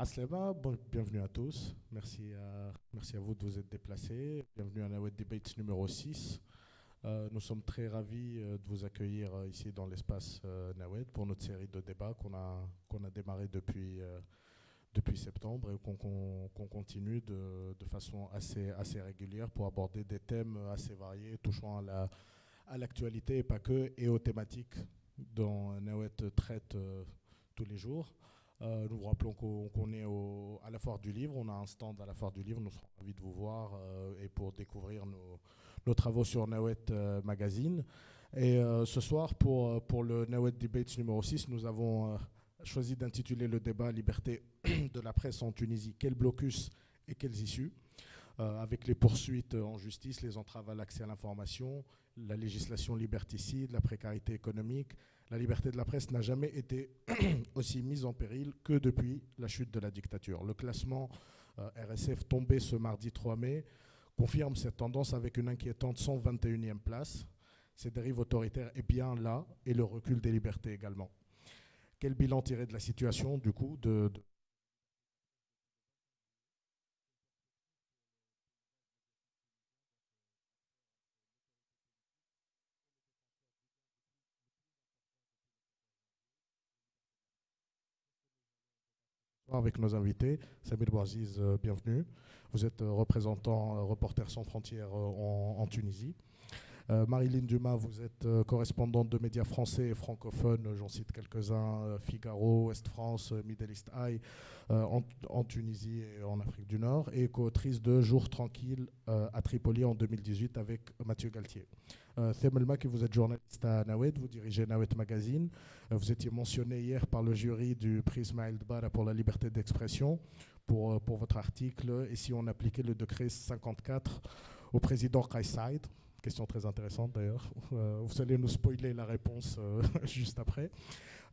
Aslema, bienvenue à tous. Merci à, merci à vous de vous être déplacés. Bienvenue à Nawed Debates numéro 6. Euh, nous sommes très ravis euh, de vous accueillir euh, ici dans l'espace Nawed pour notre série de débats qu'on a, a démarré depuis, depuis septembre et qu'on continue de, de, façon assez, assez régulière pour aborder des thèmes assez variés touchant à l'actualité la, à et pas que, et aux thématiques dont Nawed traite tous les jours. Nous vous rappelons qu'on est à la Foire du Livre. On a un stand à la Foire du Livre. Nous serons ravis de vous voir et pour découvrir nos, travaux sur Nawet euh, Magazine. Et euh, ce soir, pour, euh, pour le Nawet Debates numéro 6, nous avons choisi d'intituler le débat Liberté de la presse en Tunisie, quel blocus et quelles issues? Avec les poursuites en justice, les entraves à l'accès à l'information, la législation liberticide, la précarité économique. La liberté de la presse n'a jamais été aussi mise en péril que depuis la chute de la dictature. Le classement RSF tombé ce mardi 3 mai confirme cette tendance avec une inquiétante 121e place. Ces dérives autoritaires est bien là et le recul des libertés également. Quel bilan tirer de la situation, du coup, de, avec nos invités. Samir Bouaziz, euh, bienvenue. Vous êtes euh, représentant euh, Reporters sans frontières en, Tunisie. Marilyn Dumas, vous êtes correspondante de médias français et francophones, j'en cite quelques-uns, Figaro, Est France, Middle East Eye, en, Tunisie et en Afrique du Nord, et co-autrice de Jours tranquilles à Tripoli en 2018 avec Mathieu Galtier. Euh, Themelma, que vous êtes journaliste à Nawed, vous dirigez Nawed Magazine. vous étiez mentionné hier par le jury du prix Ismaël Dbara pour la liberté d'expression pour, pour votre article. Et si on appliquait le décret 54 au président Saïd Question très intéressante d'ailleurs. Euh, vous allez nous spoiler la réponse euh, juste après.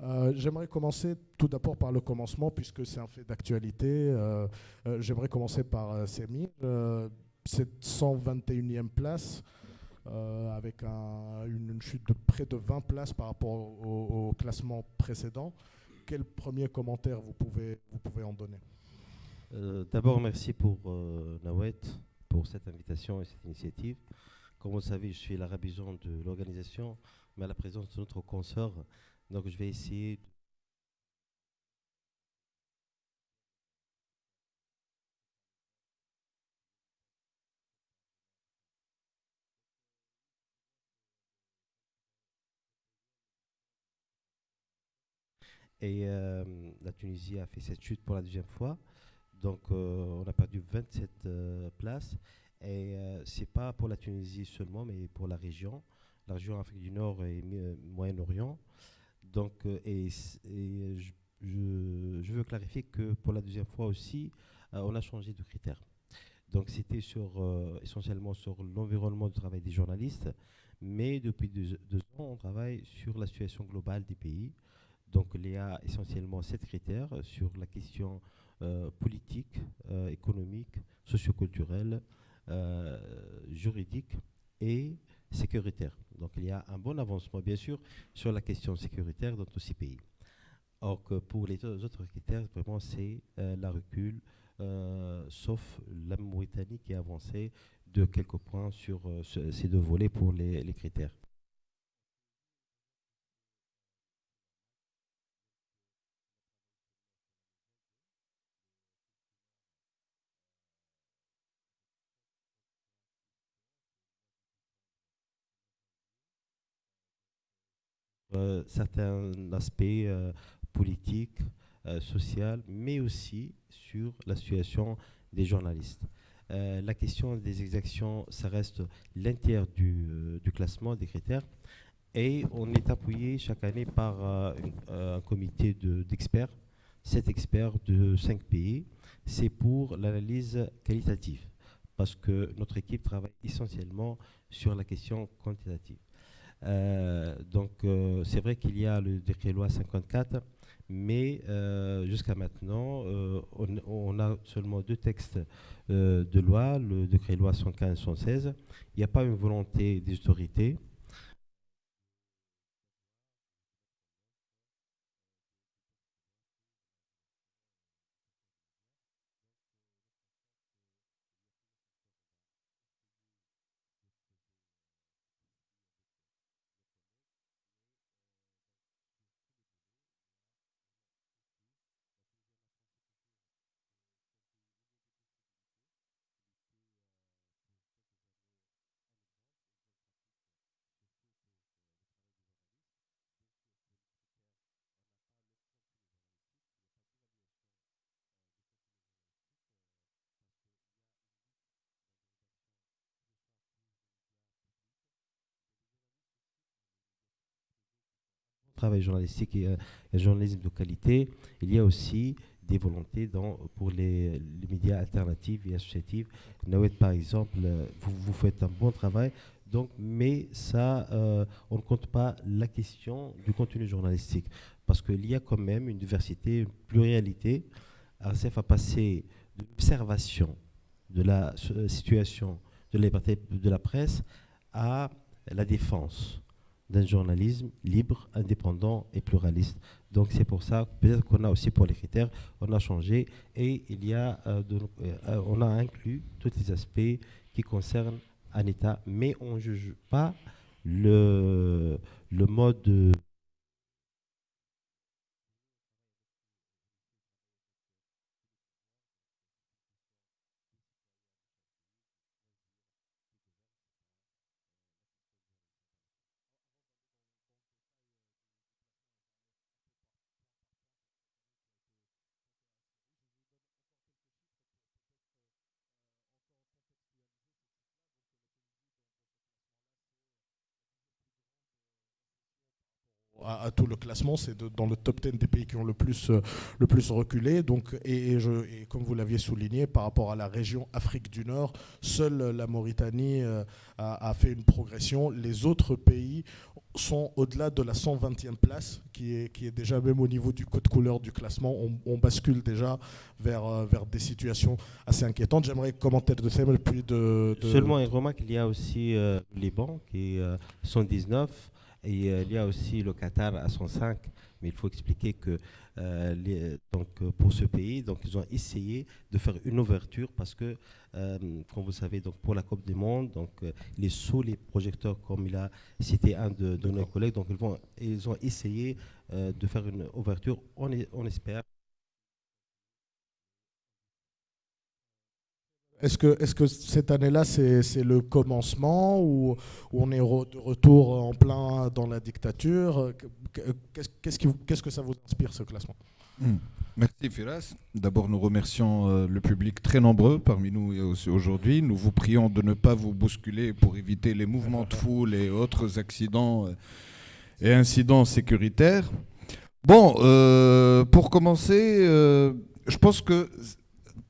Euh, j'aimerais commencer tout d'abord par le commencement, puisque c'est un fait d'actualité. J'aimerais commencer par Semi. cette 121e place, avec une, chute de près de 20 places par rapport au, classement précédent. Quel premier commentaire vous pouvez, vous pouvez en donner? D'abord, merci pour Nawet, pour cette invitation et cette initiative. Comme vous le savez, je suis la rabison de l'organisation, mais à la présence de notre consort. Donc, je vais essayer Et euh, la Tunisie a fait cette chute pour la deuxième fois. Donc, euh, on a perdu 27 euh, places. Et euh, ce n'est pas pour la Tunisie seulement, mais pour la région, la région Afrique du Nord et Moyen-Orient. Donc, et, je, veux clarifier que pour la deuxième fois aussi, on a changé de critères. Donc, c'était sur, essentiellement sur l'environnement du travail des journalistes, mais depuis deux, ans, on travaille sur la situation globale des pays. Donc, il y a essentiellement sept critères sur la question politique, économique, socioculturelle, euh, juridique et sécuritaire. Donc il y a un bon avancement, bien sûr, sur la question sécuritaire dans tous ces pays. Or que pour les autres critères, vraiment, c'est euh, la recul, euh, sauf la Mauritanie qui a avancé de quelques points sur ces deux volets pour les critères. Certains aspects euh, politiques, euh, sociaux, mais aussi sur la situation des journalistes. la question des exactions, ça reste l'intérieur du, classement des critères. Et on est appuyé chaque année par un comité d'experts, sept experts de cinq pays. C'est pour l'analyse qualitative, parce que notre équipe travaille essentiellement sur la question quantitative. Euh, donc, euh, c'est vrai qu'il y a le décret loi 54, mais euh, jusqu'à maintenant, on, a seulement deux textes de loi, le décret loi 115 116. Il n'y a pas une volonté des autorités travail journalistique et un journalisme de qualité, il y a aussi des volontés pour les, médias alternatifs et associatifs. Nawed, par exemple, vous, vous faites un bon travail, donc, mais ça, on ne compte pas la question du contenu journalistique, parce qu'il y a quand même une diversité, une pluralité. RCF a passé de l'observation de la situation de la liberté de la presse à la défense d'un journalisme libre, indépendant et pluraliste. Donc c'est pour ça, peut-être qu'on a aussi pour les critères, on a changé et il y a, euh, euh, on a inclus tous les aspects qui concernent un État, mais on ne juge pas le, le mode à, tout le classement. C'est dans le top 10 des pays qui ont le plus, euh, le plus reculé. Donc, et, comme vous l'aviez souligné, par rapport à la région Afrique du Nord, seule la Mauritanie euh, a, fait une progression. Les autres pays sont au-delà de la 120e place, qui est, qui est déjà même au niveau du code couleur du classement. On, bascule déjà vers, euh, vers des situations assez inquiétantes. J'aimerais commenter de Samuel, puis de, Seulement une remarque, il y a aussi le Liban, qui est 119 et euh, il y a aussi le Qatar à 105, mais il faut expliquer que euh, donc, pour ce pays, donc, ils ont essayé de faire une ouverture parce que, euh, comme vous savez, donc, pour la Coupe du Monde, donc, il est sous les projecteurs, comme il a cité un de, nos collègues. Donc, ils, vont, ils ont essayé de faire une ouverture. On, on espère Est-ce que, est que cette année-là, c'est le commencement ou, on est de retour en plein dans la dictature? Qu'est-ce que ça vous inspire, ce classement? Hmm. Merci Firas. D'abord, nous remercions euh, le public très nombreux parmi nous aujourd'hui. Nous vous prions de ne pas vous bousculer pour éviter les mouvements de foule et autres accidents euh, et incidents sécuritaires. Bon, euh, pour commencer, je pense que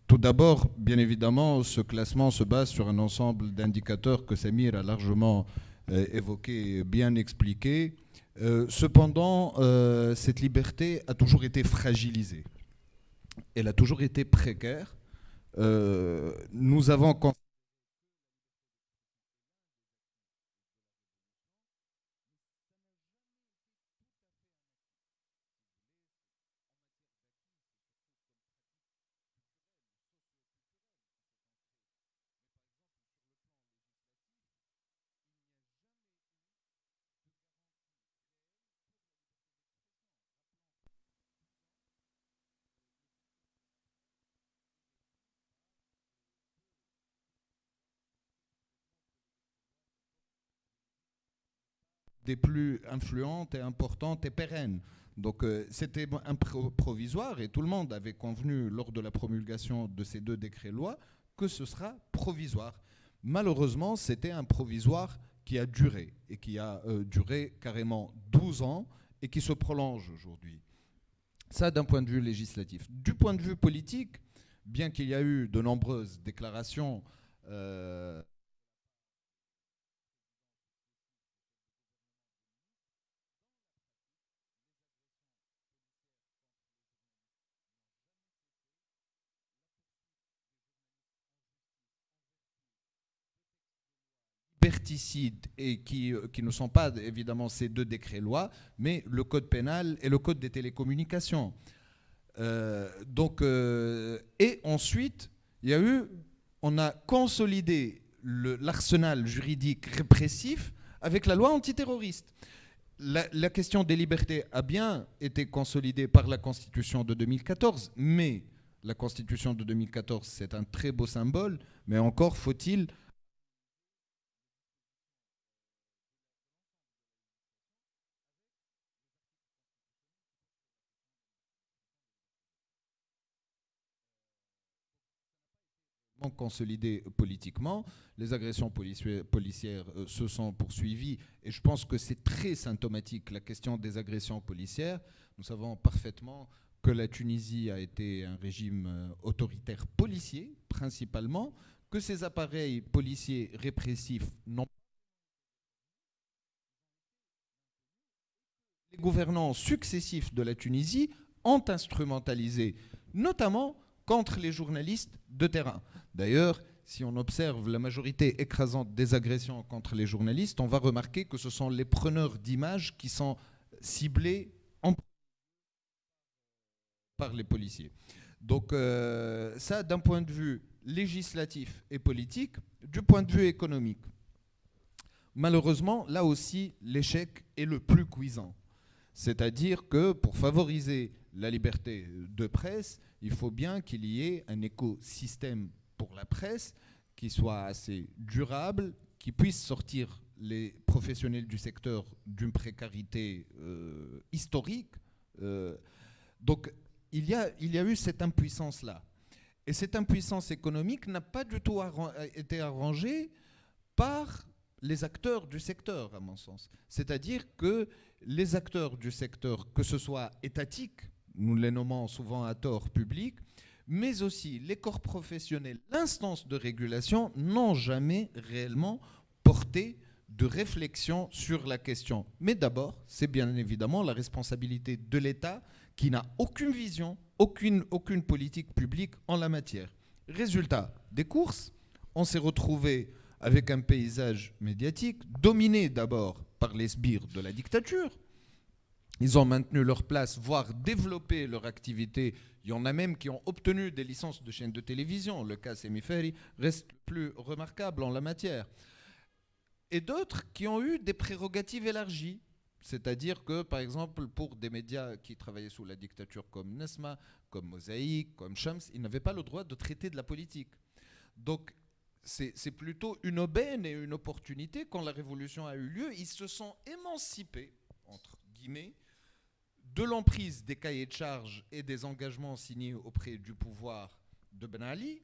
tout d'abord, bien évidemment, ce classement se base sur un ensemble d'indicateurs que Samir a largement euh, évoqué, bien expliqué. Euh, cependant, euh, cette liberté a toujours été fragilisée. Elle a toujours été précaire. nous avons des plus influentes et importantes et pérennes. Donc euh, c'était provisoire et tout le monde avait convenu lors de la promulgation de ces deux décrets-lois que ce sera provisoire. Malheureusement, c'était un provisoire qui a duré et qui a euh, duré carrément 12 ans et qui se prolonge aujourd'hui. Ça d'un point de vue législatif. Du point de vue politique, bien qu'il y a eu de nombreuses déclarations euh, et qui, euh, qui ne sont pas évidemment ces deux décrets-lois, mais le code pénal et le code des télécommunications. Euh, donc, euh, et ensuite, il y a eu, on a consolidé l'arsenal juridique répressif avec la loi antiterroriste. La, question des libertés a bien été consolidée par la Constitution de 2014, mais la Constitution de 2014, c'est un très beau symbole, mais encore faut-il consolidé politiquement. Les agressions policières euh, se sont poursuivies et je pense que c'est très symptomatique la question des agressions policières. Nous savons parfaitement que la Tunisie a été un régime euh, autoritaire policier principalement, que ces appareils policiers répressifs n'ont les gouvernants successifs de la Tunisie ont instrumentalisé, notamment contre les journalistes de terrain. D'ailleurs, si on observe la majorité écrasante des agressions contre les journalistes, on va remarquer que ce sont les preneurs d'images qui sont ciblés par les policiers. Donc euh, ça, d'un point de vue législatif et politique, du point de vue économique. Malheureusement, là aussi, l'échec est le plus cuisant. C'est-à-dire que pour favoriser la liberté de presse, il faut bien qu'il y ait un écosystème pour la presse qui soit assez durable, qui puisse sortir les professionnels du secteur d'une précarité euh, historique. Euh, donc il y, a, il y a eu cette impuissance-là. Et cette impuissance économique n'a pas du tout été arrangée par les acteurs du secteur, à mon sens. C'est-à-dire que les acteurs du secteur, que ce soit étatiques, nous les nommons souvent à tort public, mais aussi les corps professionnels, l'instance de régulation, n'ont jamais réellement porté de réflexion sur la question. Mais d'abord, c'est bien évidemment la responsabilité de l'État qui n'a aucune vision, aucune, aucune politique publique en la matière. Résultat des courses, on s'est retrouvé avec un paysage médiatique dominé d'abord par les sbires de la dictature. Ils ont maintenu leur place, voire développé leur activité. Il y en a même qui ont obtenu des licences de chaînes de télévision. Le cas Semiferi reste plus remarquable en la matière. Et d'autres qui ont eu des prérogatives élargies. C'est-à-dire que, par exemple, pour des médias qui travaillaient sous la dictature comme Nesma, comme Mosaïque, comme Shams, ils n'avaient pas le droit de traiter de la politique. Donc, c'est plutôt une aubaine et une opportunité. Quand la révolution a eu lieu, ils se sont émancipés, entre guillemets, de l'emprise des cahiers de charges et des engagements signés auprès du pouvoir de Ben Ali,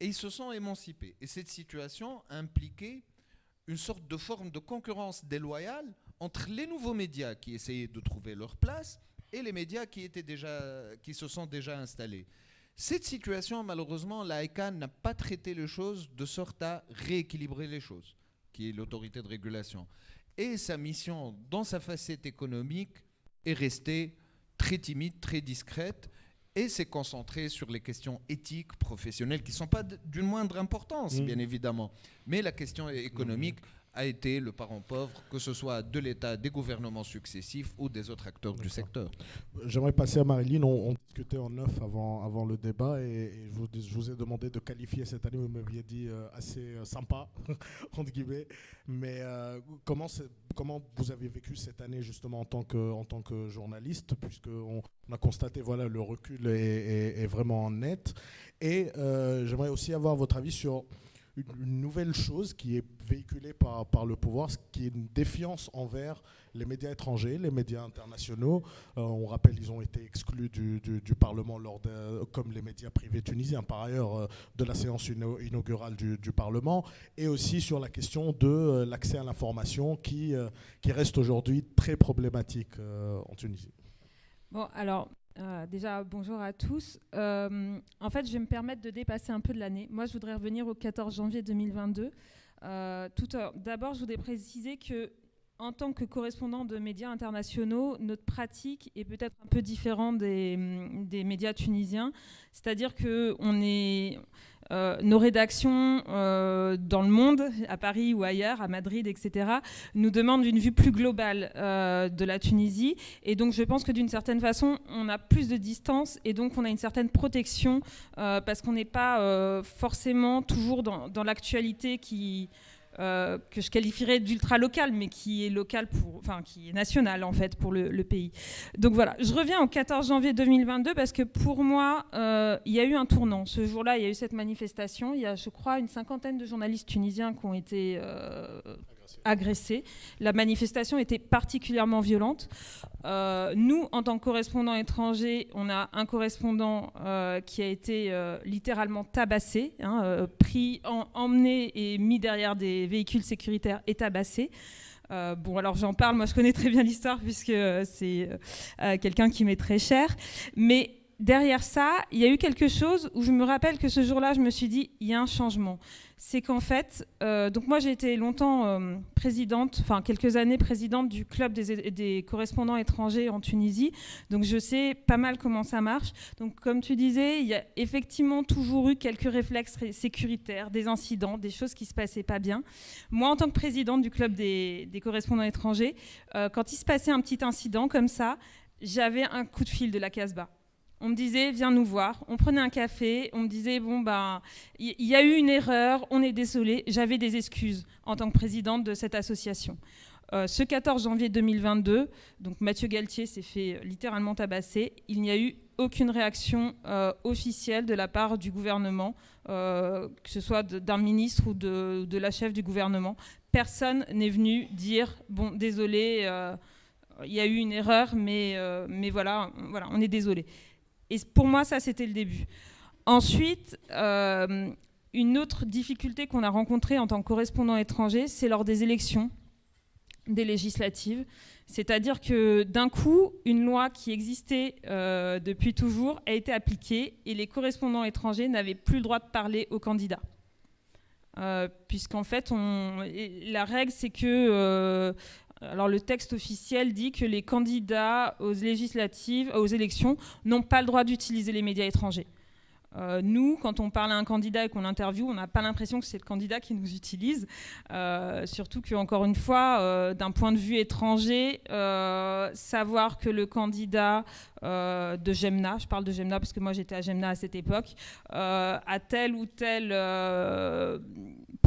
et ils se sont émancipés. Et cette situation a impliqué une sorte de forme de concurrence déloyale entre les nouveaux médias qui essayaient de trouver leur place et les médias qui, étaient déjà, qui se sont déjà installés. Cette situation, malheureusement, la ICANN n'a pas traité les choses de sorte à rééquilibrer les choses, qui est l'autorité de régulation. Et sa mission, dans sa facette économique, est restée très timide, très discrète, et s'est concentrée sur les questions éthiques, professionnelles, qui ne sont pas d'une moindre importance, mmh. bien évidemment. Mais la question économique a été le parent pauvre, que ce soit de l'État, des gouvernements successifs ou des autres acteurs du secteur. J'aimerais passer à Marilyn. On, discutait en neuf avant, avant le débat et, je, vous, ai demandé de qualifier cette année, vous m'aviez dit euh, assez euh, sympa, entre guillemets. Mais euh, comment, comment vous avez vécu cette année justement en tant que, en tant que journaliste, puisqu'on on a constaté voilà, le recul est, est vraiment net. Et j'aimerais aussi avoir votre avis sur une, nouvelle chose qui est véhiculée par, par le pouvoir, qui est une défiance envers les médias étrangers, les médias internationaux. Euh, on rappelle, ils ont été exclus du, du, Parlement lors de, comme les médias privés tunisiens, par ailleurs, euh, de la séance inaugurale du, du, Parlement, et aussi sur la question de euh, l'accès à l'information qui, qui reste aujourd'hui très problématique en Tunisie. Bon, alors, déjà, bonjour à tous. En fait, je vais me permettre de dépasser un peu de l'année. Moi, je voudrais revenir au 14 janvier 2022. Euh, D'abord, je voudrais préciser que, en tant que correspondant de médias internationaux, notre pratique est peut-être un peu différente des, des médias tunisiens. C'est-à-dire qu'on est euh, nos rédactions euh, dans le monde, à Paris ou ailleurs, à Madrid, etc., nous demandent une vue plus globale euh, de la Tunisie. Et donc je pense que d'une certaine façon, on a plus de distance et donc on a une certaine protection parce qu'on n'est pas forcément toujours dans, dans l'actualité qui euh, que je qualifierais d'ultra local, mais qui est local pour, enfin qui est national en fait pour le, pays. Donc voilà, je reviens au 14 janvier 2022 parce que pour moi, euh, il y a eu un tournant. Ce jour-là, il y a eu cette manifestation. Il y a, je crois, une cinquantaine de journalistes tunisiens qui ont été euh, agressés. La manifestation était particulièrement violente. Euh, nous, en tant que correspondants étrangers, on a un correspondant euh, qui a été littéralement tabassé, hein, pris, emmené et mis derrière des véhicules sécuritaires et tabassé. bon, alors j'en parle, moi je connais très bien l'histoire puisque c'est quelqu'un qui m'est très cher. Mais derrière ça, il y a eu quelque chose où je me rappelle que ce jour-là, je me suis dit, il y a un changement. C'est qu'en fait, euh, donc moi j'ai été longtemps euh, présidente, enfin quelques années présidente du club des, correspondants étrangers en Tunisie, donc je sais pas mal comment ça marche. Donc comme tu disais, il y a effectivement toujours eu quelques réflexes sécuritaires, des incidents, des choses qui se passaient pas bien. Moi en tant que présidente du club des, correspondants étrangers, euh, quand il se passait un petit incident comme ça, j'avais un coup de fil de la Casbah on me disait, viens nous voir. On prenait un café, on me disait, bon, ben, il y, a eu une erreur, on est désolé. J'avais des excuses en tant que présidente de cette association. Euh, ce 14 janvier 2022, donc Mathieu Galtier s'est fait littéralement tabasser. Il n'y a eu aucune réaction euh, officielle de la part du gouvernement, euh, que ce soit d'un ministre ou de, la chef du gouvernement. Personne n'est venu dire, bon, désolé, il y a eu une erreur, mais, mais voilà, voilà, on est désolé. Et pour moi, ça, c'était le début. Ensuite, euh, une autre difficulté qu'on a rencontrée en tant que correspondant étranger, c'est lors des élections, des législatives. C'est-à-dire que d'un coup, une loi qui existait euh, depuis toujours a été appliquée et les correspondants étrangers n'avaient plus le droit de parler aux candidats. Euh, puisqu'en fait, la règle, c'est que alors le texte officiel dit que les candidats aux législatives, aux élections, n'ont pas le droit d'utiliser les médias étrangers. Euh, nous, quand on parle à un candidat et qu'on l'interviewe, on n'a pas l'impression que c'est le candidat qui nous utilise. Euh, surtout qu'encore une fois, euh, d'un point de vue étranger, savoir que le candidat de Gemna, je parle de Gemna parce que moi j'étais à Gemna à cette époque, a tel ou tel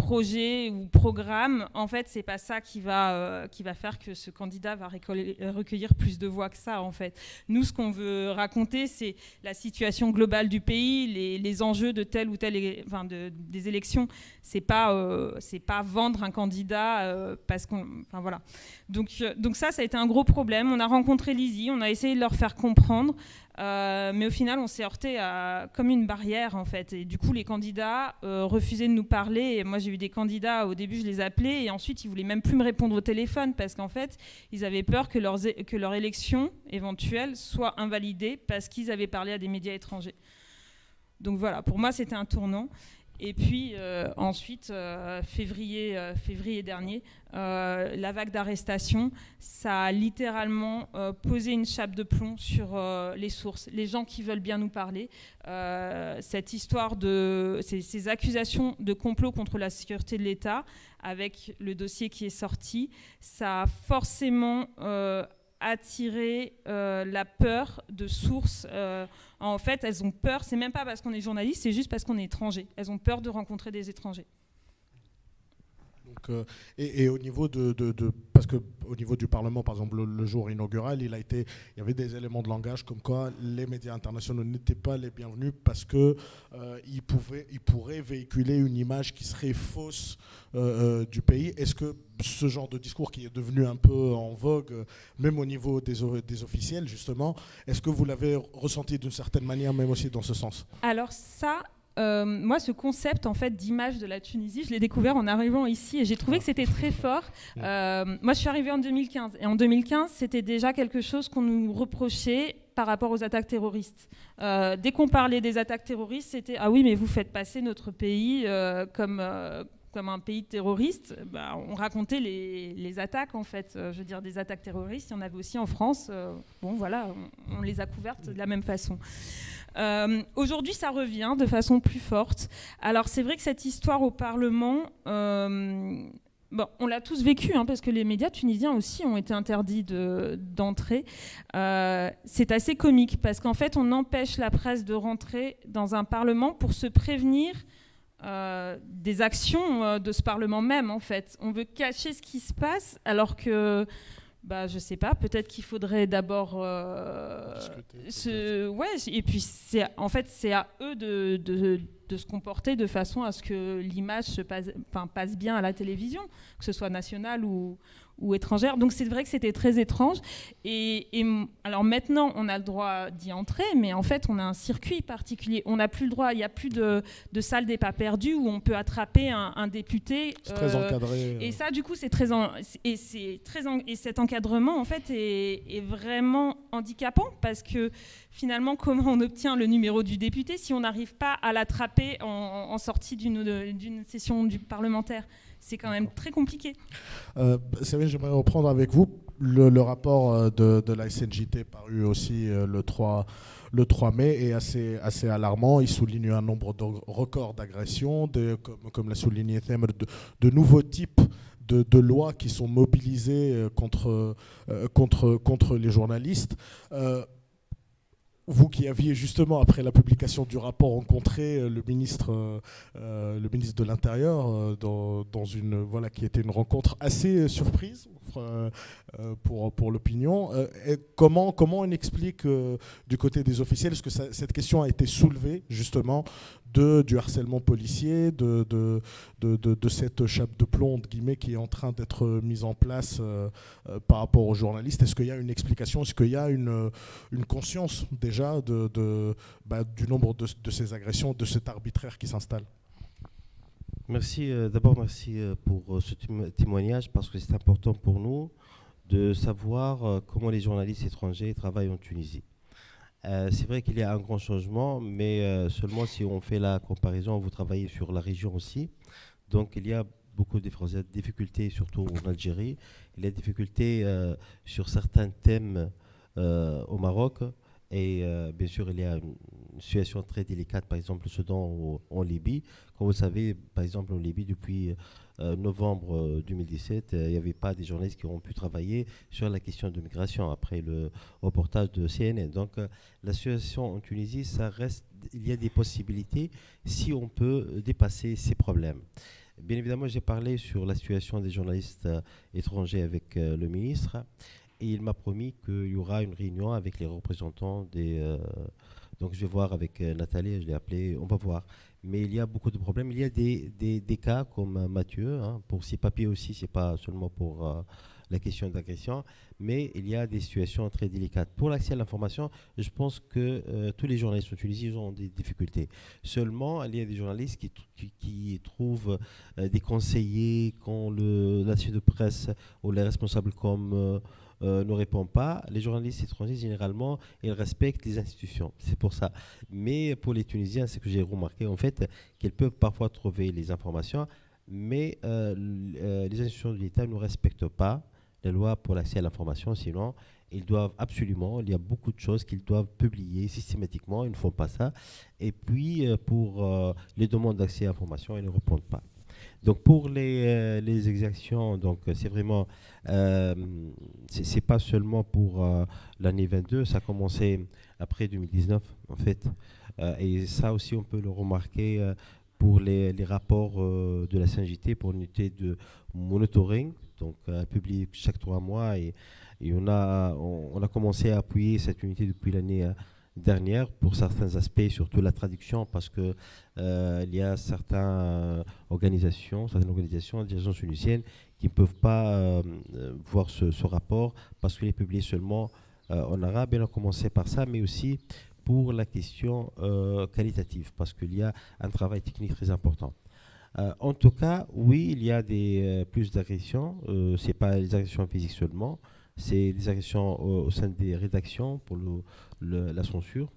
projet ou programme, en fait, c'est pas ça qui va, euh, qui va faire que ce candidat va recueillir plus de voix que ça, en fait. Nous, ce qu'on veut raconter, c'est la situation globale du pays, les, les enjeux de telle ou telle, enfin, de, des élections. C'est pas, euh, c'est pas vendre un candidat euh, parce qu'on, voilà. Donc, donc ça, ça a été un gros problème. On a rencontré Lizzie, on a essayé de leur faire comprendre. Euh, mais au final, on s'est heurté à comme une barrière en fait. Et du coup, les candidats euh, refusaient de nous parler. Moi, j'ai eu des candidats au début, je les appelais et ensuite, ils voulaient même plus me répondre au téléphone parce qu'en fait, ils avaient peur que, que leur élection éventuelle soit invalidée parce qu'ils avaient parlé à des médias étrangers. Donc voilà, pour moi, c'était un tournant. Et puis euh, ensuite, euh, février, euh, février dernier, la vague d'arrestation, ça a littéralement posé une chape de plomb sur les sources, les gens qui veulent bien nous parler. cette histoire de ces, accusations de complot contre la sécurité de l'État, avec le dossier qui est sorti, ça a forcément attirer euh, la peur de sources. Euh, en fait, elles ont peur, c'est même pas parce qu'on est journaliste, c'est juste parce qu'on est étranger. Elles ont peur de rencontrer des étrangers. Euh, et, au niveau de, parce que au niveau du Parlement, par exemple, le, jour inaugural, il a été, il y avait des éléments de langage comme quoi les médias internationaux n'étaient pas les bienvenus parce que euh, ils pouvaient, ils pourraient véhiculer une image qui serait fausse euh, du pays. Est-ce que ce genre de discours qui est devenu un peu en vogue, même au niveau des, des officiels, justement, est-ce que vous l'avez ressenti d'une certaine manière, même aussi dans ce sens? Alors ça, euh, moi, ce concept en fait d'image de la Tunisie, je l'ai découvert en arrivant ici et j'ai trouvé que c'était très fort. Euh, moi, je suis arrivée en 2015 et en 2015, c'était déjà quelque chose qu'on nous reprochait par rapport aux attaques terroristes. Euh, dès qu'on parlait des attaques terroristes, c'était ah oui, mais vous faites passer notre pays comme comme un pays terroriste, bah, on racontait les, attaques en fait. je veux dire, des attaques terroristes, il y en avait aussi en France. bon, voilà, on, on, les a couvertes de la même façon. Euh, aujourd'hui, ça revient de façon plus forte. Alors, c'est vrai que cette histoire au Parlement, euh, bon, on l'a tous vécu, hein, parce que les médias tunisiens aussi ont été interdits d'entrer. Euh, c'est assez comique, parce qu'en fait, on empêche la presse de rentrer dans un Parlement pour se prévenir des actions de ce Parlement même, en fait. On veut cacher ce qui se passe, alors que bah, je sais pas, peut-être qu'il faudrait d'abord euh, ouais, et puis c'est en fait c'est à eux de, de, de se comporter de façon à ce que l'image passe, passe bien à la télévision, que ce soit nationale ou, ou étrangère. Donc c'est vrai que c'était très étrange. Et, alors maintenant, on a le droit d'y entrer, mais en fait, on a un circuit particulier. On n'a plus le droit, il n'y a plus de, de, salle des pas perdus où on peut attraper un, député. C'est très euh, encadré. Et ça, du coup, c'est très, et c'est très et cet encadrement, en fait, est, est, vraiment handicapant parce que finalement, comment on obtient le numéro du député si on n'arrive pas à l'attraper en, en sortie d'une session du parlementaire? C'est quand même très compliqué. Euh, j'aimerais reprendre avec vous le, rapport euh, de, la SNJT paru aussi euh, le, 3, le 3 mai est assez, assez alarmant. Il souligne un nombre de records d'agressions, comme, comme l'a souligné Thème, de, de nouveaux types de, de, lois qui sont mobilisées euh, contre, contre, contre les journalistes vous qui aviez justement, après la publication du rapport, rencontré euh, le ministre, euh, euh, le ministre de l'Intérieur dans, dans, une voilà qui était une rencontre assez surprise pour, pour l'opinion. comment, comment on explique du côté des officiels, est-ce que cette question a été soulevée justement de, du harcèlement policier, de, de, de, cette chape de plomb guillemets, qui est en train d'être mise en place euh, euh, par rapport aux journalistes. Est-ce qu'il y a une explication? Est-ce qu'il y a une, une conscience déjà de, bah, du nombre de, ces agressions, de cet arbitraire qui s'installe? Merci. Euh, d'abord, merci pour ce témoignage parce que c'est important pour nous de savoir comment les journalistes étrangers travaillent en Tunisie. Euh, c'est vrai qu'il y a un grand changement, mais euh, seulement si on fait la comparaison, vous travaillez sur la région aussi. Donc il y a beaucoup de difficultés, surtout en Algérie. Il y a des difficultés euh, sur certains thèmes au Maroc. Et bien sûr, il y a une situation très délicate, par exemple, le Soudan ou en Libye. Comme vous savez, par exemple, en Libye, depuis euh, novembre 2017, euh, euh, il n'y avait pas des journalistes qui ont pu travailler sur la question de migration après le reportage de CNN. Donc la situation en Tunisie, ça reste, il y a des possibilités si on peut dépasser ces problèmes. Bien évidemment, j'ai parlé sur la situation des journalistes étrangers avec le ministre et il m'a promis qu'il y aura une réunion avec les représentants des... donc je vais voir avec Nathalie, je l'ai appelé, on va voir mais il y a beaucoup de problèmes. Il y a des, cas comme euh, Mathieu, hein, pour ses papiers aussi, c'est pas seulement pour euh, la question d'agression, mais il y a des situations très délicates. Pour l'accès à l'information, je pense que euh, tous les journalistes en Tunisie ont des difficultés. Seulement, il y a des journalistes qui, qui, trouvent des conseillers quand le, la de presse ou les responsables comme euh, ne répond pas, les journalistes étrangers, généralement, ils respectent les institutions. C'est pour ça. Mais pour les Tunisiens, c'est que j'ai remarqué, en fait, qu'ils peuvent parfois trouver les informations, mais euh, euh, les institutions de l'État ne respectent pas les lois pour l'accès à l'information, sinon ils doivent absolument, il y a beaucoup de choses qu'ils doivent publier systématiquement, ils ne font pas ça. Et puis, pour les demandes d'accès à l'information, ils ne répondent pas. Donc pour les, euh, les exactions, donc c'est vraiment, euh, c'est pas seulement pour euh, l'année 22, ça a commencé après 2019 en fait, et ça aussi on peut le remarquer pour les, les rapports de la CNJT pour l'unité de monitoring, donc publié chaque trois mois. Et, et on, a, on, a commencé à appuyer cette unité depuis l'année dernière pour certains aspects, surtout la traduction, parce que euh, il y a certaines euh, organisations, certaines organisations, agences tunisiennes qui ne peuvent pas euh, voir ce, rapport parce qu'il est publié seulement en arabe. Et on a commencé par ça, mais aussi pour la question qualitative, parce qu'il y a un travail technique très important. en tout cas, oui, il y a plus d'agressions. Ce n'est pas les agressions physiques seulement c'est des agressions au, sein des rédactions pour la censure.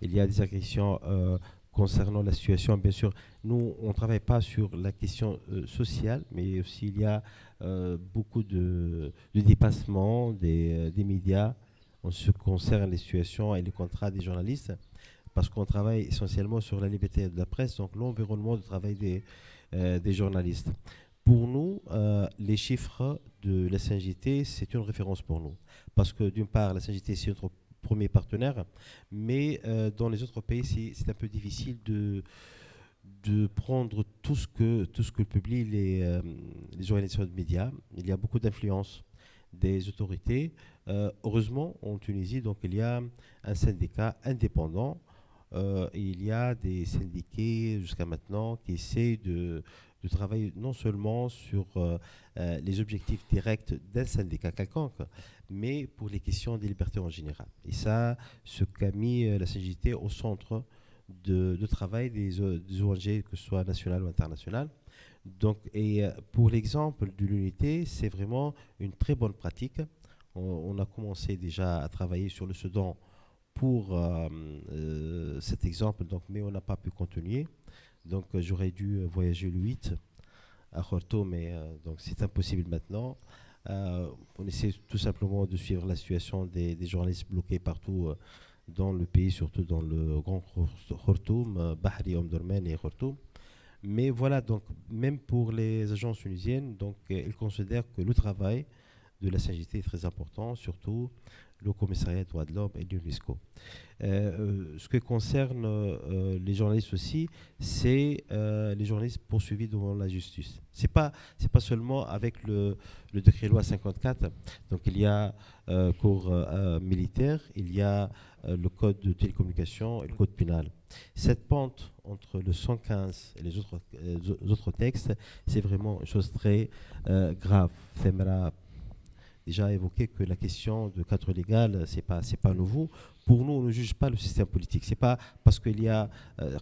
Il y a des agressions euh, concernant la situation. Bien sûr, nous, on ne travaille pas sur la question euh, sociale, mais aussi il y a euh, beaucoup de, de dépassement des, des, médias en ce qui concerne les situations et les contrats des journalistes, parce qu'on travaille essentiellement sur la liberté de la presse, donc l'environnement de travail des journalistes. Pour nous, euh, les chiffres de la SNJT, c'est une référence pour nous. Parce que d'une part, la SNJT, c'est notre premier partenaire, mais euh, dans les autres pays, c'est un peu difficile de, de prendre tout ce que, tout ce que publient les, euh, les organisations de médias. Il y a beaucoup d'influence des autorités. heureusement, en Tunisie, donc, il y a un syndicat indépendant il y a des syndiqués jusqu'à maintenant qui essaient de, de travailler non seulement sur euh, euh, les objectifs directs d'un syndicat quelconque, mais pour les questions des libertés en général. Et ça, ce qu'a mis la CGT au centre de, travail des, ONG, que ce soit nationales ou internationales. Donc, et pour l'exemple de l'unité, c'est vraiment une très bonne pratique. On, a commencé déjà à travailler sur le Soudan pour euh, euh, cet exemple, donc, mais on n'a pas pu continuer. Donc euh, j'aurais dû voyager le 8 à Khartoum, mais donc c'est impossible maintenant. on essaie tout simplement de suivre la situation des, journalistes bloqués partout dans le pays, surtout dans le grand Khartoum, Bahri, Omdurman et Khartoum. Mais voilà, donc même pour les agences tunisiennes, donc ils considèrent que le travail de la CGT est très important, surtout le commissariat des droits de l'homme et l'UNESCO. Euh, euh, ce qui concerne euh, les journalistes aussi, c'est les journalistes poursuivis devant la justice. C'est pas c'est pas seulement avec le, le, décret loi 54. Donc il y a cours militaire, il y a le code de télécommunication et le code pénal. Cette pente entre le 115 et les autres, les autres textes, c'est vraiment une chose très grave. Déjà évoqué que la question de cadre légal, c'est pas c'est pas nouveau. Pour nous, on ne juge pas le système politique. C'est pas parce qu'il y a euh,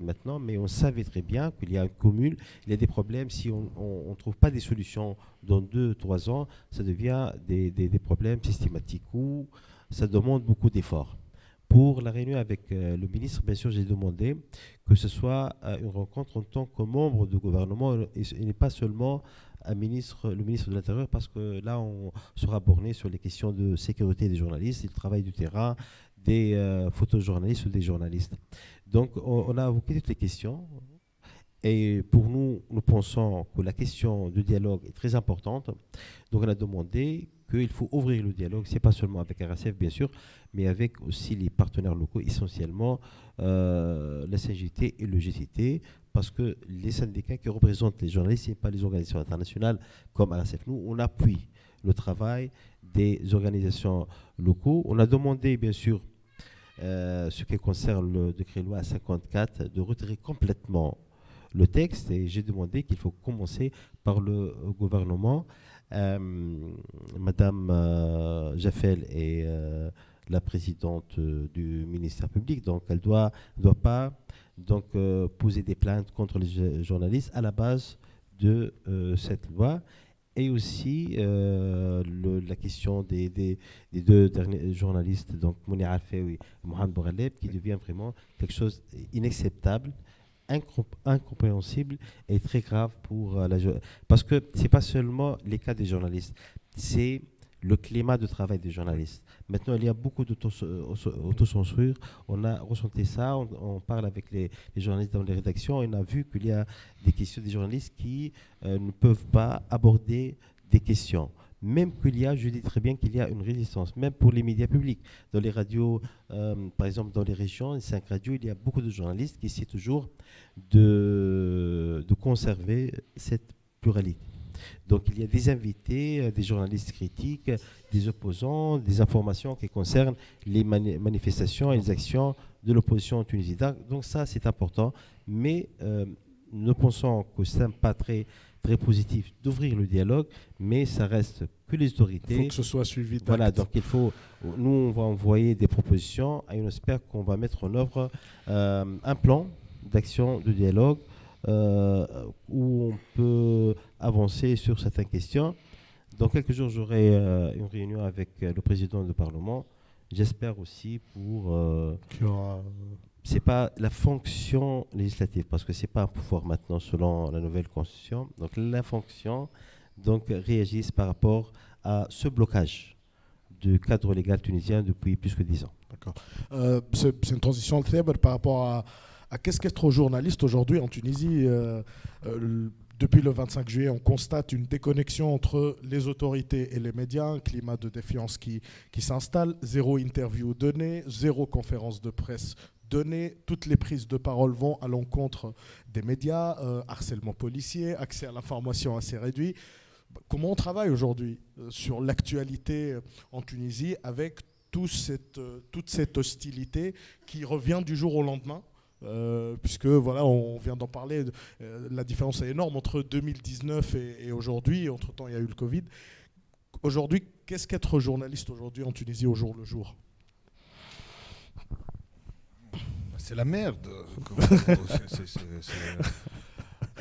maintenant, mais on savait très bien qu'il y a une commune, il y a des problèmes. Si on ne trouve pas des solutions dans deux, trois ans, ça devient des, des, des problèmes systématiques ou ça demande beaucoup d'efforts. Pour la réunion avec euh, le ministre, bien sûr, j'ai demandé que ce soit euh, une rencontre en tant que membre du gouvernement et, pas seulement un ministre, le ministre de l'Intérieur, parce que là, on sera borné sur les questions de sécurité des journalistes, du travail du terrain, des euh, photojournalistes ou des journalistes. Donc, on, on, a évoqué toutes les questions. Et pour nous, nous pensons que la question du dialogue est très importante. Donc, on a demandé qu'il faut ouvrir le dialogue, c'est pas seulement avec RSF, bien sûr, mais avec aussi les partenaires locaux, essentiellement euh, la CGT et le GTT, parce que les syndicats qui représentent les journalistes, ce pas les organisations internationales comme RSF. Nous, on appuie le travail des organisations locaux. On a demandé, bien sûr, euh, ce qui concerne le décret loi 54, de retirer complètement le texte et j'ai demandé qu'il faut commencer par le gouvernement. Euh, Madame euh, Jaffel est euh, la présidente du ministère public, donc elle ne doit, doit pas donc, euh, poser des plaintes contre les journalistes à la base de euh, cette loi. Et aussi euh, le, la question des, des, des, deux derniers journalistes, donc Mouni Arfeoui et Mohamed Bouraleb, qui devient vraiment quelque chose d'inacceptable, incompréhensible et très grave pour la Parce que ce n'est pas seulement les cas des journalistes, c'est le climat de travail des journalistes. Maintenant, il y a beaucoup d'autocensure. On a ressenti ça, on, parle avec les, journalistes dans les rédactions, on a vu qu'il y a des questions des journalistes qui euh, ne peuvent pas aborder des questions. Même qu'il y a, je dis très bien qu'il y a une résistance, même pour les médias publics. Dans les radios, euh, par exemple dans les régions, les cinq radios, il y a beaucoup de journalistes qui essaient toujours de, conserver cette pluralité. Donc il y a des invités, euh, des journalistes critiques, des opposants, des informations qui concernent les mani manifestations et les actions de l'opposition en Tunisie. Donc ça, c'est important. Mais euh, nous pensons que ce n'est pas très, très positif d'ouvrir le dialogue, mais ça reste que les autorités. Il faut que ce soit suivi Voilà, donc il faut. Nous, on va envoyer des propositions et on espère qu'on va mettre en œuvre euh, un plan d'action de dialogue euh, où on peut avancer sur certaines questions. Dans quelques jours, j'aurai euh, une réunion avec le président du Parlement. J'espère aussi pour. Aura... C'est pas la fonction législative parce que c'est pas un pouvoir maintenant selon la nouvelle constitution. Donc la fonction donc réagissent par rapport à ce blocage du cadre légal tunisien depuis plus que dix ans. D'accord. Euh, c'est une transition faible par rapport à à qu'est-ce qu'être journaliste aujourd'hui en Tunisie euh, euh, depuis le 25 juillet, on constate une déconnexion entre les autorités et les médias, un climat de défiance qui, qui s'installe, zéro interview donnée, zéro conférence de presse donnée, toutes les prises de parole vont à l'encontre des médias, euh, harcèlement policier, accès à l'information assez réduit. Comment on travaille aujourd'hui euh, sur l'actualité en Tunisie avec toute cette hostilité qui revient du jour au lendemain. puisque voilà, on vient d'en parler, la différence est énorme entre 2019 et, et aujourd'hui. Entre-temps, il y a eu le Covid. Aujourd'hui, qu'est-ce qu'être journaliste aujourd'hui en Tunisie au jour le jour? C'est la merde.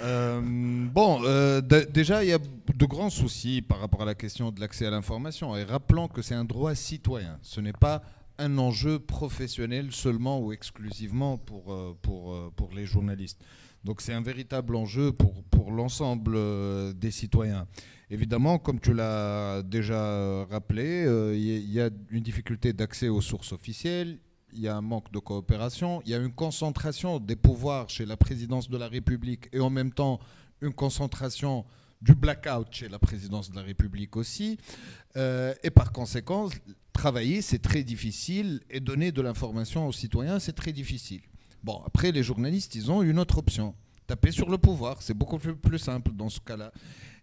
Euh, bon, euh, déjà, il y a de grands soucis par rapport à la question de l'accès à l'information. Et rappelons que c'est un droit citoyen. Ce n'est pas un enjeu professionnel seulement ou exclusivement pour, euh, pour, pour les journalistes. Donc c'est un véritable enjeu pour, pour l'ensemble des citoyens. Évidemment, comme tu l'as déjà rappelé, il y a une difficulté d'accès aux sources officielles, il y a un manque de coopération, il y a une concentration des pouvoirs chez la présidence de la République et en même temps une concentration du blackout chez la présidence de la République aussi. Euh, et par conséquent, travailler, c'est très difficile et donner de l'information aux citoyens, c'est très difficile. Bon, après, les journalistes, ils ont une autre option. Taper sur le pouvoir, c'est beaucoup plus, simple dans ce cas-là.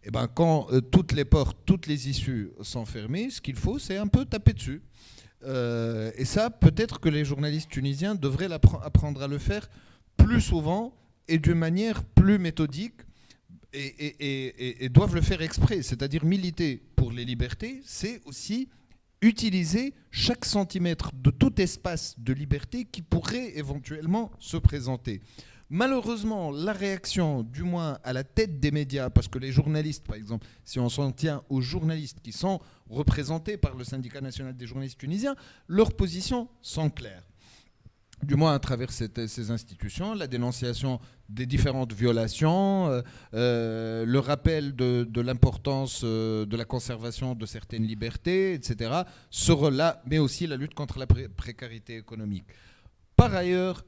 Et eh ben, quand euh, toutes les portes, toutes les issues sont fermées, ce qu'il faut, c'est un peu taper dessus. Euh, et ça, peut-être que les journalistes tunisiens devraient apprendre à le faire plus souvent et d'une manière plus méthodique et, doivent le faire exprès. C'est-à-dire militer pour les libertés, c'est aussi utiliser chaque centimètre de tout espace de liberté qui pourrait éventuellement se présenter. Malheureusement, la réaction, du moins à la tête des médias, parce que les journalistes, par exemple, si on s'en tient aux journalistes qui sont représentés par le syndicat national des journalistes tunisiens, leurs positions sont claires. Du moins à travers ces institutions, la dénonciation des différentes violations, euh, euh, le rappel de, l'importance euh, de la conservation de certaines libertés, etc., seront là, mais aussi la lutte contre la précarité économique. Par ailleurs,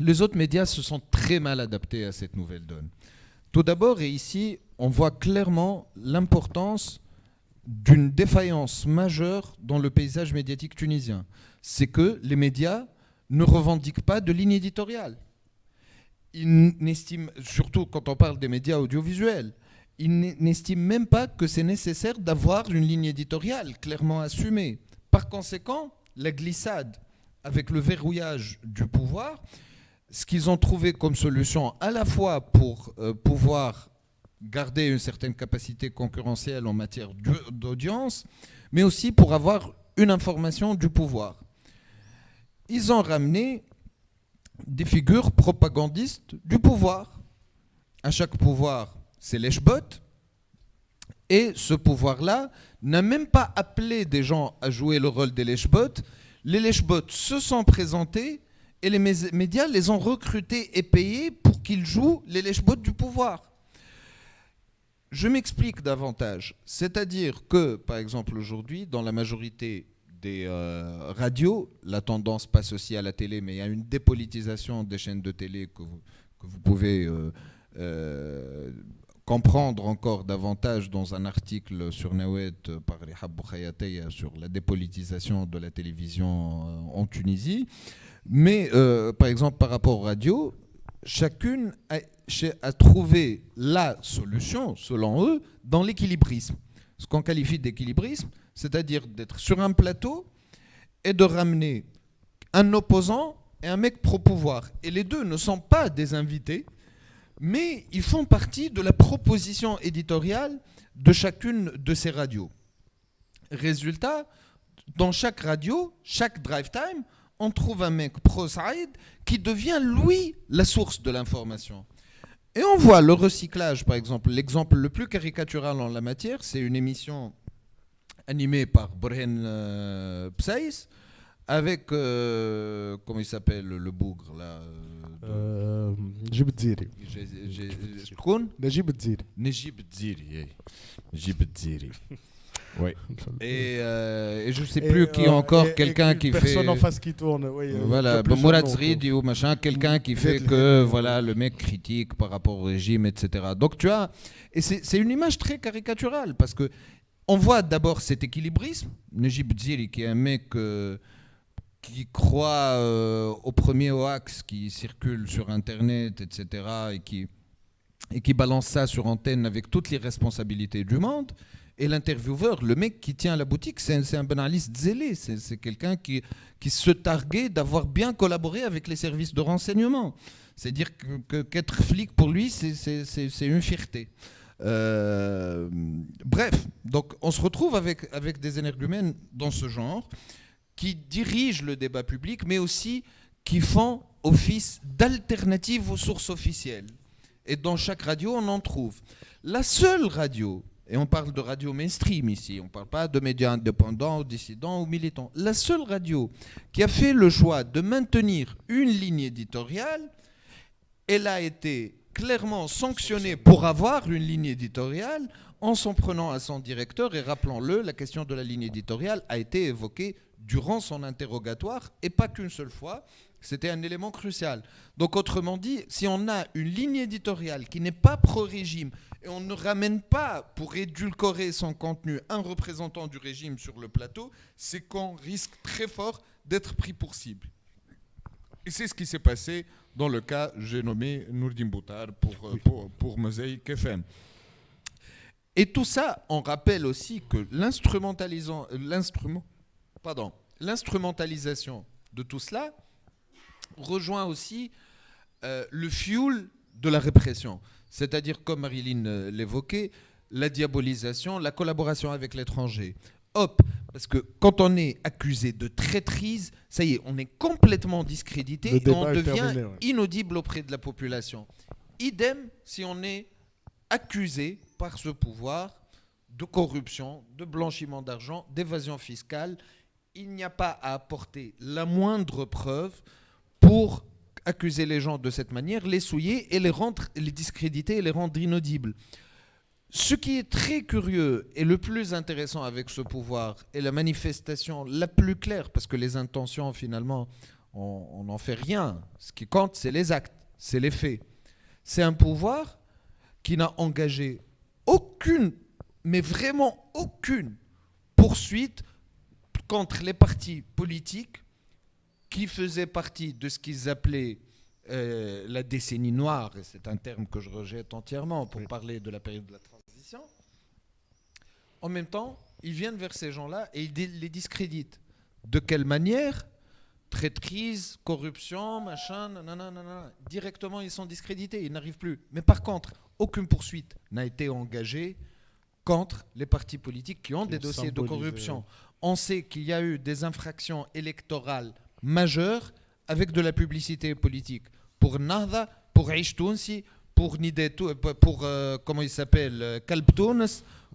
les autres médias se sont très mal adaptés à cette nouvelle donne. Tout d'abord, et ici, on voit clairement l'importance d'une défaillance majeure dans le paysage médiatique tunisien. C'est que les médias ne revendiquent pas de ligne éditoriale. Ils n'estiment, surtout quand on parle des médias audiovisuels, ils n'estiment même pas que c'est nécessaire d'avoir une ligne éditoriale clairement assumée. Par conséquent, la glissade avec le verrouillage du pouvoir ce qu'ils ont trouvé comme solution à la fois pour euh, pouvoir garder une certaine capacité concurrentielle en matière d'audience, mais aussi pour avoir une information du pouvoir. Ils ont ramené des figures propagandistes du pouvoir. À chaque pouvoir, c'est l'Eshbot. Et ce pouvoir-là n'a même pas appelé des gens à jouer le rôle des Leshbot. Les Leshbot se sont présentés et les médias les ont recrutés et payés pour qu'ils jouent les lèche du pouvoir. Je m'explique davantage. C'est-à-dire que, par exemple, aujourd'hui, dans la majorité des euh, radios, la tendance passe aussi à la télé, mais il y a une dépolitisation des chaînes de télé que vous, pouvez euh, euh, comprendre encore davantage dans un article sur Nawet par Rihab sur la dépolitisation de la télévision en Tunisie. Mais euh, par exemple, par rapport aux radios, chacune a, trouvé la solution, selon eux, dans l'équilibrisme. Ce qu'on qualifie d'équilibrisme, c'est-à-dire d'être sur un plateau et de ramener un opposant et un mec pro-pouvoir. Et les deux ne sont pas des invités, mais ils font partie de la proposition éditoriale de chacune de ces radios. Résultat, dans chaque radio, chaque drive time, on trouve un mec pro-Saïd qui devient, lui, la source de l'information. Et on voit le recyclage, par exemple. L'exemple le plus caricatural en la matière, c'est une émission animée par Brhen euh, Psaïs, avec, euh, comment il s'appelle, le bougre, là euh, Dziri. Najib Dziri. Najib Dziri, Najib Dziri. Oui. Et, euh, et je ne sais plus qui euh, encore, quelqu'un qui fait. Personne en face qui tourne. Oui, euh, voilà, Mourad Zridi ou machin, quelqu'un qui fait que voilà, le mec critique par rapport au régime, etc. Donc tu as. Et c'est une image très caricaturale parce que on voit d'abord cet équilibrisme. Najib Ziri, qui est un mec qui croit au premier hoax qui circule sur Internet, etc. et qui, et qui balance ça sur antenne avec toutes les responsabilités du monde. Et l'intervieweur, le mec qui tient la boutique, c'est un, banaliste zélé. C'est quelqu'un qui, qui se targuait d'avoir bien collaboré avec les services de renseignement. C'est dire qu'être flic pour lui, c'est une fierté. Euh, bref, donc on se retrouve avec, avec des énergumènes dans ce genre qui dirigent le débat public, mais aussi qui font office d'alternative aux sources officielles. Et dans chaque radio, on en trouve. La seule radio et on parle de radio mainstream ici, on ne parle pas de médias indépendants, dissidents ou militants. La seule radio qui a fait le choix de maintenir une ligne éditoriale, elle a été clairement sanctionnée pour avoir une ligne éditoriale en s'en prenant à son directeur. Et rappelons-le, la question de la ligne éditoriale a été évoquée durant son interrogatoire et pas qu'une seule fois. C'était un élément crucial. Donc autrement dit, si on a une ligne éditoriale qui n'est pas pro-régime et on ne ramène pas pour édulcorer son contenu un représentant du régime sur le plateau, c'est qu'on risque très fort d'être pris pour cible. Et c'est ce qui s'est passé dans le cas, j'ai nommé Nourdin Boutar pour, euh, pour, pour Mosaïque FM. Et tout ça, on rappelle aussi que l'instrumentalisation de tout cela rejoint aussi euh, le fuel de la répression. C'est-à-dire, comme Marilyn euh, l'évoquait, la diabolisation, la collaboration avec l'étranger. Hop, parce que quand on est accusé de traîtrise, ça y est, on est complètement discrédité et on devient inaudible auprès de la population. Idem si on est accusé par ce pouvoir de corruption, de blanchiment d'argent, d'évasion fiscale. Il n'y a pas à apporter la moindre preuve pour accuser les gens de cette manière, les souiller et les, rendre, les discréditer et les rendre inaudibles. Ce qui est très curieux et le plus intéressant avec ce pouvoir est la manifestation la plus claire, parce que les intentions, finalement, on n'en fait rien. Ce qui compte, c'est les actes, c'est les faits. C'est un pouvoir qui n'a engagé aucune, mais vraiment aucune poursuite contre les partis politiques qui faisait partie de ce qu'ils appelaient euh, la décennie noire, et c'est un terme que je rejette entièrement pour parler de la période de la transition, en même temps, ils viennent vers ces gens-là et ils les discréditent. De quelle manière? Traîtrise, corruption, machin, nanana, Directement, ils sont discrédités, ils n'arrivent plus. Mais par contre, aucune poursuite n'a été engagée contre les partis politiques qui ont des dossiers de corruption. On sait qu'il y a eu des infractions électorales majeur avec de la publicité politique. Pour Nahda, pour Aish pour Nidetou, pour, euh, comment il s'appelle, euh, Kalb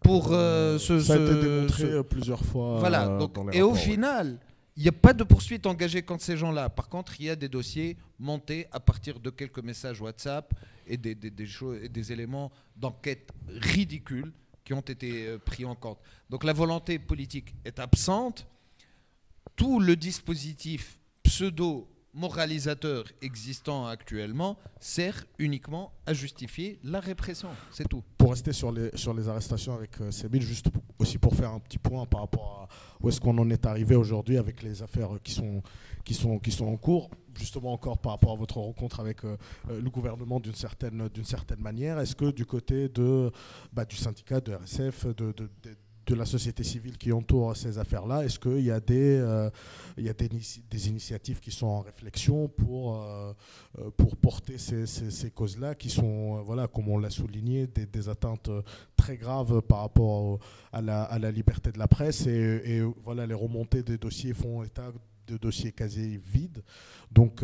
pour euh, ce, Ça a été démontré plusieurs fois. Voilà, et au final, il n'y a pas de poursuite engagée contre ces gens-là. Par contre, il y a des dossiers montés à partir de quelques messages WhatsApp et des, des, des, et des éléments d'enquête ridicules qui ont été pris en compte. Donc la volonté politique est absente tout le dispositif pseudo-moralisateur existant actuellement sert uniquement à justifier la répression. C'est tout. Pour rester sur les, sur les arrestations avec euh, juste aussi pour faire un petit point par rapport à où est-ce qu'on en est arrivé aujourd'hui avec les affaires qui sont, en cours justement encore par rapport à votre rencontre avec euh, euh, le gouvernement d'une certaine, manière, est-ce que du côté de, bah, du syndicat, de RSF, de la société civile qui entoure ces affaires-là Est-ce qu'il y a, des, euh, il y a des, initiatives qui sont en réflexion pour, euh, euh, pour porter ces, ces, causes-là, qui sont, voilà, comme on l'a souligné, des, atteintes très graves par rapport à, la, à, la, liberté de la presse et, et, voilà, les remontées des dossiers font état de dossiers quasi vides. Donc,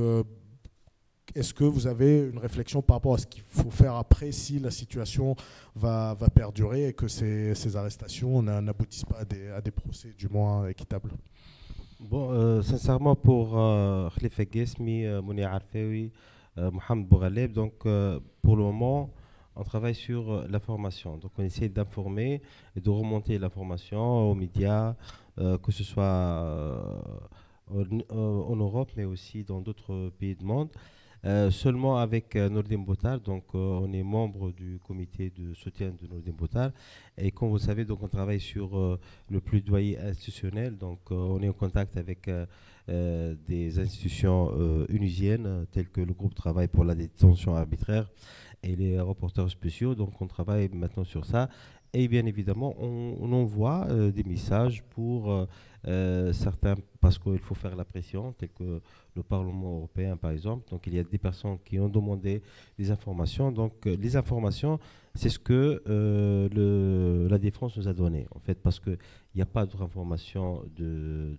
est-ce que vous avez une réflexion par rapport à ce qu'il faut faire après si la situation va, va perdurer et que ces, ces arrestations n'aboutissent pas à des, procès du moins équitables? Bon, euh, sincèrement, pour euh, Khalifa Gesmi, euh, Mouni Arfewi, euh, Mohamed Bouraleb, donc pour le moment, on travaille sur l'information. Donc on essaie d'informer et de remonter l'information aux médias, que ce soit en Europe, mais aussi dans d'autres pays du monde. Euh, seulement avec euh, Nordin Botar. Donc, euh, on est membre du comité de soutien de Nordin Botar. Et comme vous savez, donc, on travaille sur le plaidoyer institutionnel. Donc, on est en contact avec des institutions unusiennes, telles que le groupe Travail pour la détention arbitraire et les reporters spéciaux. Donc, on travaille maintenant sur ça. Et bien évidemment, on, envoie des messages pour certains, parce qu'il faut faire la pression, tel que le Parlement européen par exemple. Donc il y a des personnes qui ont demandé des informations. Donc les informations, c'est ce que la défense nous a donné, en fait, parce qu'il n'y a pas d'autres informations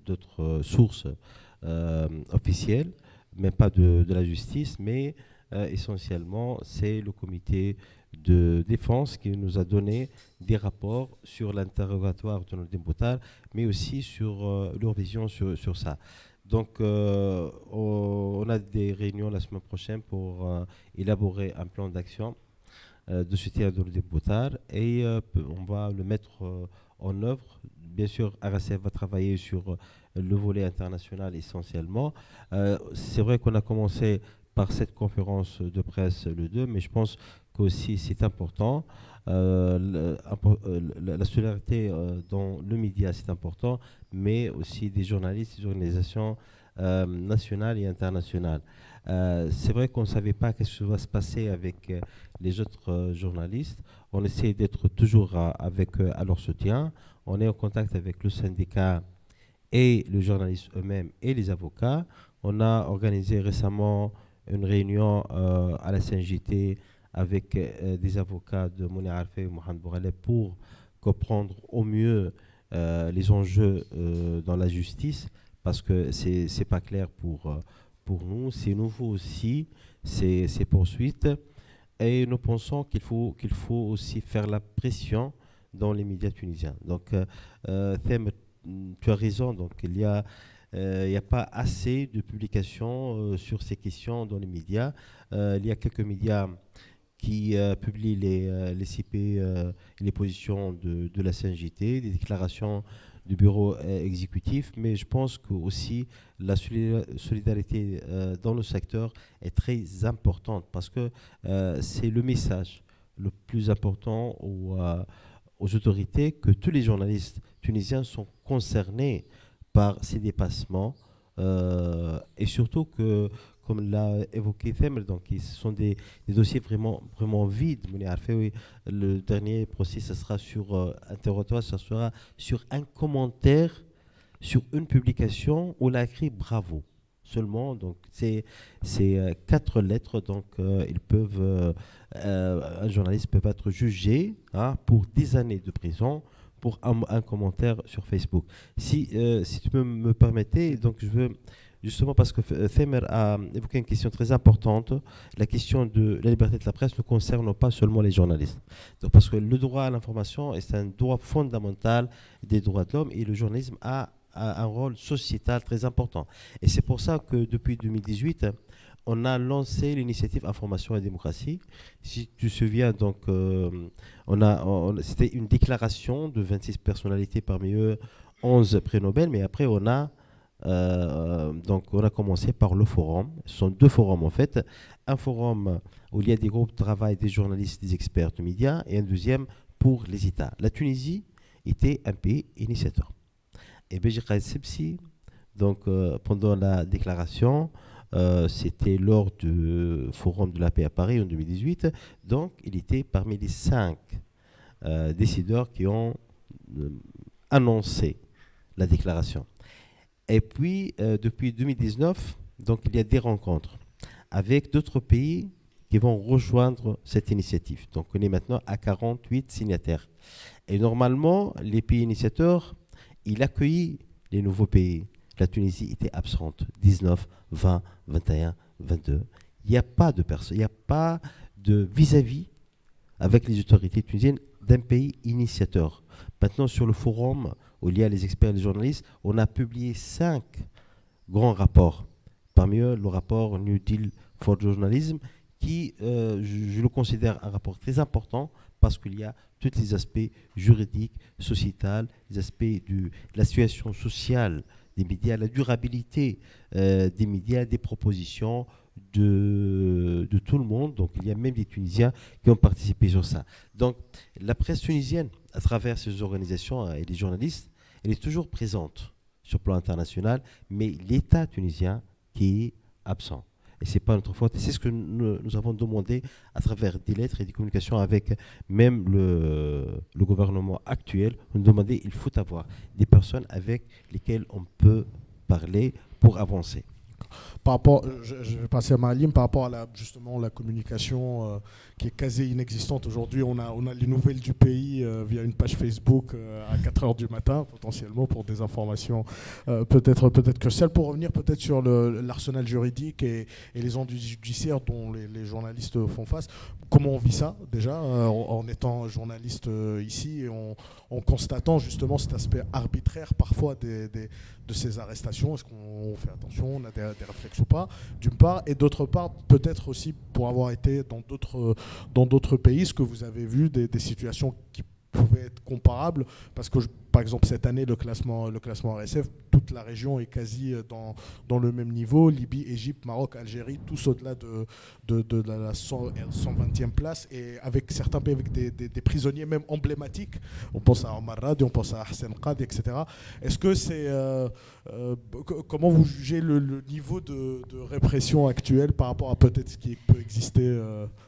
d'autres sources officielles même pas de, la justice, mais euh, essentiellement, c'est le comité de défense qui nous a donné des rapports sur l'interrogatoire de nos Boutal, mais aussi sur euh, leur vision sur, ça. Donc, euh, on a des réunions la semaine prochaine pour élaborer un plan d'action de soutien à Nordin Boutal et on va le mettre en œuvre. Bien sûr, RSF va travailler sur le volet international essentiellement. Euh, c'est vrai qu'on a commencé par cette conférence de presse le 2, mais je pense qu'aussi c'est important. Euh, euh, la solidarité dans le média, c'est important, mais aussi des journalistes, des organisations nationales et internationales. c'est vrai qu'on ne savait pas ce qui va se passer avec les autres journalistes. On essaie d'être toujours avec à leur soutien. On est en contact avec le syndicat et les journalistes eux-mêmes et les avocats. On a organisé récemment une réunion euh, à la CNJT avec euh, des avocats de Mouni Arfe et Mohamed Bourale pour comprendre au mieux euh, les enjeux dans la justice parce que c'est n'est pas clair pour, pour nous. C'est nouveau aussi, ces, poursuites. Et nous pensons qu'il faut, qu'il faut aussi faire la pression dans les médias tunisiens. Donc, thème tu as raison. Donc, il n'y a, euh, a pas assez de publications euh, sur ces questions dans les médias. Euh, il y a quelques médias qui publient les, les CP, les positions de, la CNJT, des déclarations du bureau exécutif, mais je pense que aussi la solidarité dans le secteur est très importante parce que c'est le message le plus important aux autorités que tous les journalistes tunisiens sont concernés par ces dépassements euh, et surtout que, comme l'a évoqué Femel, donc ce sont des, dossiers vraiment, vraiment vides. Le dernier procès, ce sera sur euh, interrogatoire, ce sera sur un commentaire sur une publication où il a écrit bravo seulement. Donc, c'est euh, quatre lettres. Donc, ils peuvent, un journaliste peut être jugé hein, pour 10 années de prison pour un, commentaire sur Facebook. Si, euh, si tu peux me permettre, donc je veux justement parce que Femer a évoqué une question très importante, la question de la liberté de la presse ne concerne pas seulement les journalistes. Donc parce que le droit à l'information est un droit fondamental des droits de l'homme et le journalisme a un rôle sociétal très important. Et c'est pour ça que depuis 2018, on a lancé l'initiative Information et démocratie. Si tu te souviens, donc, euh, on a, c'était une déclaration de 26 personnalités, parmi eux 11 prix Nobel, mais après on a, euh, donc, on a commencé par le forum. Ce sont deux forums en fait. Un forum où il y a des groupes de travail, des journalistes, des experts de médias, et un deuxième pour les États. La Tunisie était un pays initiateur. Et Béjir Sepsi, donc euh, pendant la déclaration, euh, c'était lors du Forum de la paix à Paris en 2018. Donc, il était parmi les cinq euh, décideurs qui ont euh, annoncé la déclaration. Et puis, depuis 2019, donc, il y a des rencontres avec d'autres pays qui vont rejoindre cette initiative. Donc, on est maintenant à 48 signataires. Et normalement, les pays initiateurs, ils accueillent les nouveaux pays la Tunisie était absente. 19, 20, 21, 22. Il n'y a pas de vis-à-vis avec les autorités tunisiennes d'un pays initiateur. Maintenant, sur le forum où il y a les experts et les journalistes, on a publié cinq grands rapports. Parmi eux, le rapport New Deal for Journalism, qui, euh, je, le considère un rapport très important parce qu'il y a tous les aspects juridiques, sociétals, les aspects de la situation sociale des médias, la durabilité euh, des médias, des propositions de, tout le monde. Donc il y a même des Tunisiens qui ont participé sur ça. Donc la presse tunisienne, à travers ces organisations euh, et les journalistes, elle est toujours présente sur le plan international, mais l'État tunisien qui est absent. Et c'est pas notre faute. C'est ce que nous, avons demandé à travers des lettres et des communications avec même le, gouvernement actuel. Nous demandé il faut avoir des personnes avec lesquelles on peut parler pour avancer par rapport, je, vais passer à Malim, par rapport à la, justement la communication euh, qui est quasi inexistante aujourd'hui. On a, on a les nouvelles du pays euh, via une page Facebook euh, à 4h du matin, potentiellement pour des informations peut-être peut cruciales. Pour revenir peut-être sur l'arsenal juridique et, les ondes judiciaires dont les, journalistes font face, comment on vit ça déjà en, étant journaliste ici et en, constatant justement cet aspect arbitraire parfois des de ces arrestations? Est-ce qu'on fait attention? On a des, réflexes ou pas D'une part. Et d'autre part, peut-être aussi pour avoir été dans d'autres, dans d'autres pays, ce que vous avez vu des, des situations qui pouvaient être comparables Parce que par exemple, cette année, le classement, le classement RSF, toute la région est quasi euh, dans, dans le même niveau. Libye, Égypte, Maroc, Algérie, tous au-delà de, de, de, la 120e place. Et avec certains pays, avec des, des, prisonniers même emblématiques. On pense à Omar Radi, on pense à Hassan Qad, etc. Est-ce que c'est. Euh, euh, comment vous jugez le, niveau de, répression actuel par rapport à peut-être ce qui peut exister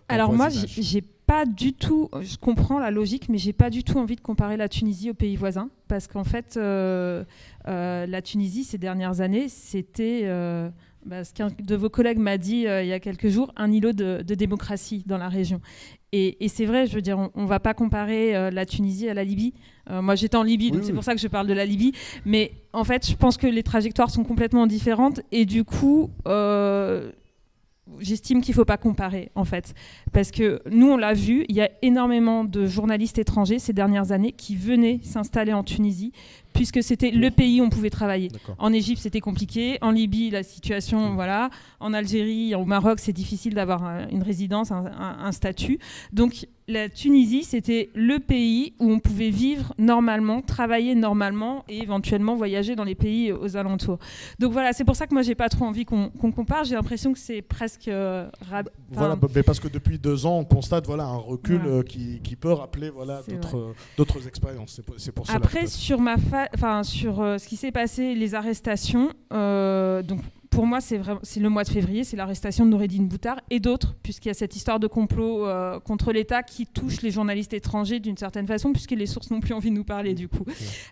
Alors, moi, j'ai pas du tout. Je comprends la logique, mais j'ai pas du tout envie de comparer la Tunisie aux pays voisins parce qu'en fait, euh, euh, la Tunisie, ces dernières années, c'était, euh, bah, ce qu'un de vos collègues m'a dit il y a quelques jours, un îlot de, démocratie dans la région. Et, c'est vrai, je veux dire, on ne va pas comparer la Tunisie à la Libye. moi, j'étais en Libye, donc c'est pour ça que je parle de la Libye. Mais en fait, je pense que les trajectoires sont complètement différentes. Et du coup, j'estime qu'il ne faut pas comparer, en fait. Parce que nous, on l'a vu, il y a énormément de journalistes étrangers ces dernières années qui venaient s'installer en Tunisie puisque c'était le pays où on pouvait travailler. En Égypte, c'était compliqué. En Libye, la situation, voilà. En Algérie, au Maroc, c'est difficile d'avoir une résidence, un, statut. Donc, la Tunisie, c'était le pays où on pouvait vivre normalement, travailler normalement et éventuellement voyager dans les pays aux alentours. Donc voilà, c'est pour ça que moi, j'ai pas trop envie qu'on compare. J'ai l'impression que c'est presque. Euh, voilà, mais parce que depuis deux ans, on constate voilà un recul euh, qui, qui, peut rappeler voilà d'autres expériences. C'est pour, ça. Après, sur ma enfin sur euh, ce qui s'est passé, les arrestations. Euh, donc pour moi, c'est le mois de février, c'est l'arrestation de Noureddine Boutard et d'autres, puisqu'il y a cette histoire de complot euh, contre l'État qui touche les journalistes étrangers d'une certaine façon, puisque les sources n'ont plus envie de nous parler du coup.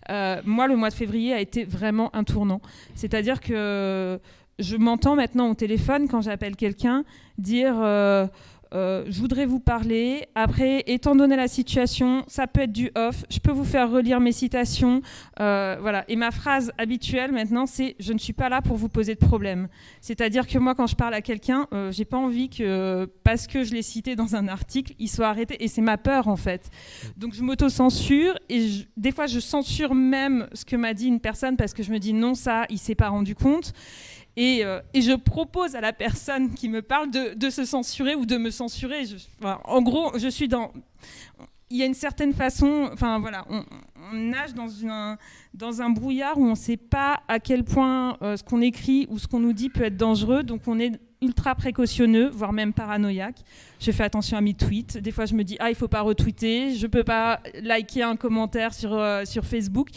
moi, le mois de février a été vraiment un tournant. C'est-à-dire que je m'entends maintenant au téléphone quand j'appelle quelqu'un dire euh, je voudrais vous parler. Après, étant donné la situation, ça peut être du off. Je peux vous faire relire mes citations. Euh, voilà. Et ma phrase habituelle maintenant, c'est je ne suis pas là pour vous poser de problème. C'est-à-dire que moi, quand je parle à quelqu'un, euh, j'ai pas envie que parce que je l'ai cité dans un article, il soit arrêté. Et c'est ma peur en fait. Donc je m'auto-censure et des fois je censure même ce que m'a dit une personne parce que je me dis non ça, il s'est pas rendu compte. Euh, et, je propose à la personne qui me parle de, se censurer ou de me censurer. en gros, je suis dans. Il y a une certaine façon. Enfin, voilà, nage dans, un brouillard où on ne sait pas à quel point euh, ce qu'on écrit ou ce qu'on nous dit peut être dangereux. Donc, on est ultra précautionneux, voire même paranoïaque. Je fais attention à mes tweets. Des fois, je me dis, ah, il faut pas retweeter, je peux pas liker un commentaire sur, euh, Facebook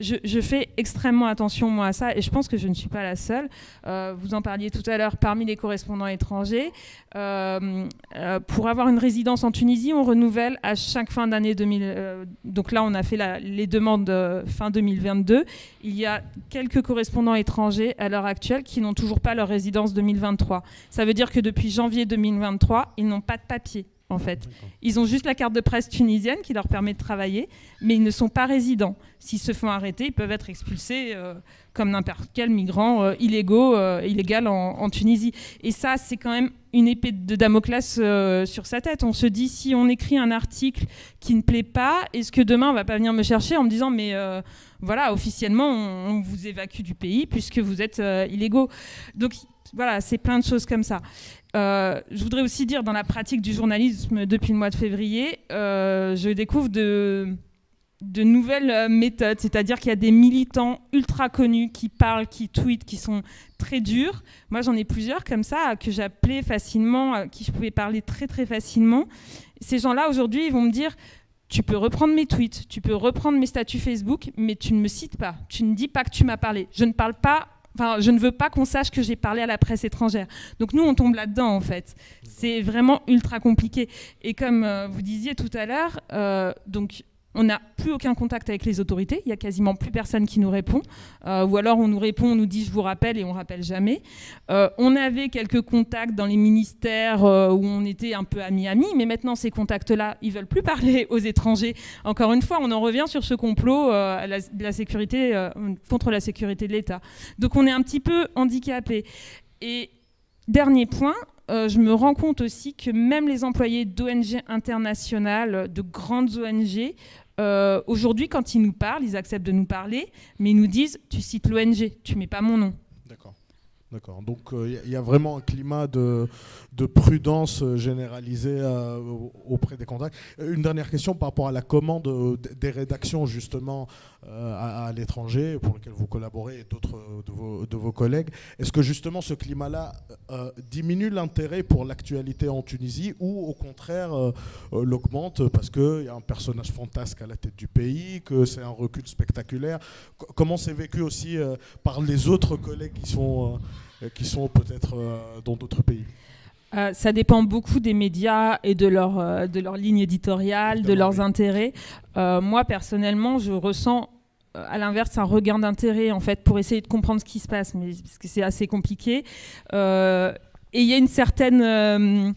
je, fais extrêmement attention moi à ça et je pense que je ne suis pas la seule. Euh, vous en parliez tout à l'heure parmi les correspondants étrangers. Pour avoir une résidence en Tunisie, on renouvelle à chaque fin d'année 2000. donc là, on a fait les demandes fin 2022. Il y a quelques correspondants étrangers à l'heure actuelle qui n'ont toujours pas leur résidence 2023. Ça veut dire que depuis janvier 2023, ils n'ont pas de papier en fait. Ils ont juste la carte de presse tunisienne qui leur permet de travailler, mais ils ne sont pas résidents. S'ils se font arrêter, ils peuvent être expulsés euh, comme n'importe quel migrant euh, illégaux, euh, illégal en, Tunisie. Et ça, c'est quand même une épée de Damoclès sur sa tête. On se dit, si on écrit un article qui ne plaît pas, est-ce que demain, on va pas venir me chercher en me disant, mais voilà, officiellement, on, on, vous évacue du pays puisque vous êtes illégaux. Donc voilà, c'est plein de choses comme ça. Euh, je voudrais aussi dire, dans la pratique du journalisme depuis le mois de février, euh, je découvre de, nouvelles euh, méthodes, c'est-à-dire qu'il y a des militants ultra connus qui parlent, qui tweetent, qui sont très durs. Moi, j'en ai plusieurs comme ça, que j'appelais facilement, à qui je pouvais parler très très facilement. Ces gens-là, aujourd'hui, ils vont me dire, tu peux reprendre mes tweets, tu peux reprendre mes statuts Facebook, mais tu ne me cites pas, tu ne dis pas que tu m'as parlé. Je ne parle pas enfin, je ne veux pas qu'on sache que j'ai parlé à la presse étrangère. Donc nous, on tombe là-dedans en fait. C'est vraiment ultra compliqué. Et comme euh, vous disiez tout à l'heure, euh, donc on n'a plus aucun contact avec les autorités, il y a quasiment plus personne qui nous répond, euh, ou alors on nous répond, on nous dit je vous rappelle et on rappelle jamais. Euh, on avait quelques contacts dans les ministères euh, où on était un peu amis-amis, mais maintenant ces contacts-là, ils veulent plus parler aux étrangers. Encore une fois, on en revient sur ce complot de la sécurité, contre la sécurité de l'État. Donc on est un petit peu handicapé. Et dernier point, je me rends compte aussi que même les employés d'ONG internationales, de grandes ONG, euh, aujourd'hui, quand ils nous parlent, ils acceptent de nous parler, mais ils nous disent Tu cites l'ONG, tu mets pas mon nom. D'accord. D'accord. Donc il euh, y, a vraiment un climat de, de prudence euh, généralisée euh, auprès des contacts. Une dernière question par rapport à la commande des rédactions justement à, l'étranger pour lesquelles vous collaborez et d'autres de vos, de vos, collègues. Est-ce que justement ce climat-là diminue l'intérêt pour l'actualité en Tunisie ou au contraire l'augmente parce qu'il y a un personnage fantasque à la tête du pays, que c'est un recul spectaculaire? Comment c'est vécu aussi par les autres collègues qui sont qui sont peut-être euh, dans d'autres pays? Euh, ça dépend beaucoup des médias et de leur, euh, de leur ligne éditoriale, de leurs intérêts. moi, personnellement, je ressens à l'inverse un regain d'intérêt en fait pour essayer de comprendre ce qui se passe, mais parce que c'est assez compliqué. et il y a une certaine,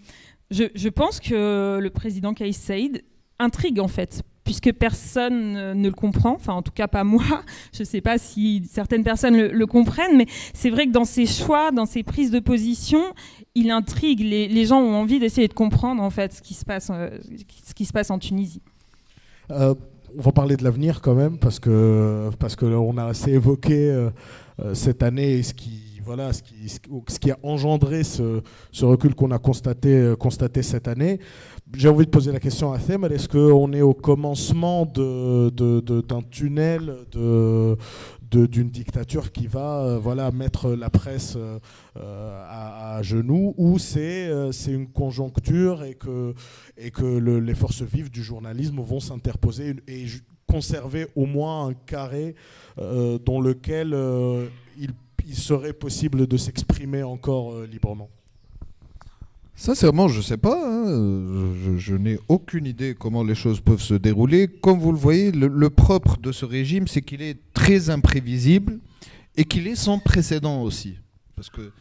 je, je, pense que le président Kais Saïd intrigue en fait puisque personne ne le comprend, enfin en tout cas pas moi, je ne sais pas si certaines personnes le, comprennent, mais c'est vrai que dans ses choix, dans ses prises de position, il intrigue, les, gens ont envie d'essayer de comprendre en fait ce qui se passe, euh, ce qui se passe en Tunisie. Euh, on va parler de l'avenir quand même, parce que parce que a assez évoqué euh, cette année ce qui voilà, ce qui, a engendré ce, recul qu'on a constaté, constaté cette année. J'ai envie de poser la question à Thème, est-ce qu'on est au commencement d'un tunnel d'une dictature qui va euh, voilà, mettre la presse euh, à, genoux, ou c'est euh, une conjoncture et que, les forces vives du journalisme vont s'interposer et conserver au moins un carré dans lequel il, il, serait possible de s'exprimer encore librement Sincèrement, je ne sais pas. Hein. Je, n'ai aucune idée comment les choses peuvent se dérouler. Comme vous le voyez, le, propre de ce régime, c'est qu'il est très imprévisible et qu'il est sans précédent aussi. Parce que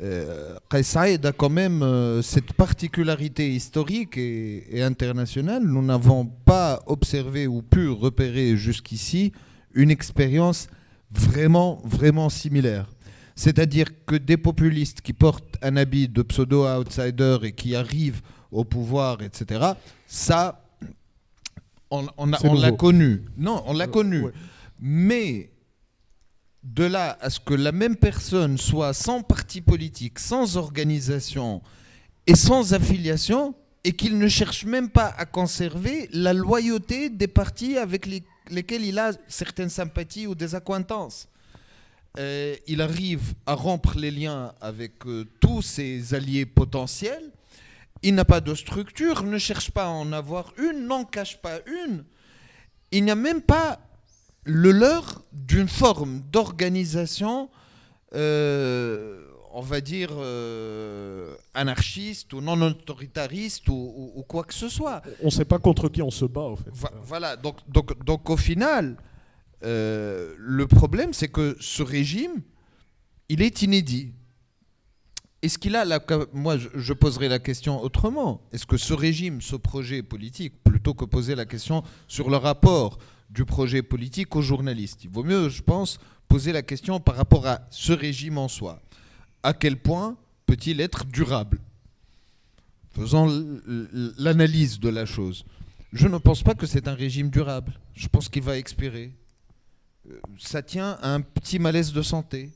euh, a quand même euh, cette particularité historique et internationale. Nous n'avons pas observé ou pu repérer jusqu'ici une expérience vraiment, vraiment similaire. C'est-à-dire que des populistes qui portent un habit de pseudo-outsider et qui arrivent au pouvoir, etc., ça, on, l'a connu. Non, on l'a euh, connu. Mais de là à ce que la même personne soit sans parti politique, sans organisation et sans affiliation, et qu'il ne cherche même pas à conserver la loyauté des partis avec lesquels il a certaines sympathies ou des accointances. Euh, il arrive à rompre les liens avec euh, tous ses alliés potentiels. Il n'a pas de structure, ne cherche pas à en avoir une, n'en cache pas une. Il n'y a même pas le leur d'une forme d'organisation, euh, on va dire, anarchiste ou non autoritariste ou, quoi que ce soit. On ne sait pas contre qui on se bat, en fait. voilà, donc, donc, donc au final, euh, le problème, c'est que ce régime, il est inédit. Est-ce qu'il a la, moi je poserai la question autrement. Est-ce que ce régime, ce projet politique, plutôt que poser la question sur le rapport du projet politique aux journalistes, il vaut mieux, je pense, poser la question par rapport à ce régime en soi. À quel point peut-il être durable Faisant l'analyse de la chose. Je ne pense pas que c'est un régime durable. Je pense qu'il va expirer ça tient à un petit malaise de santé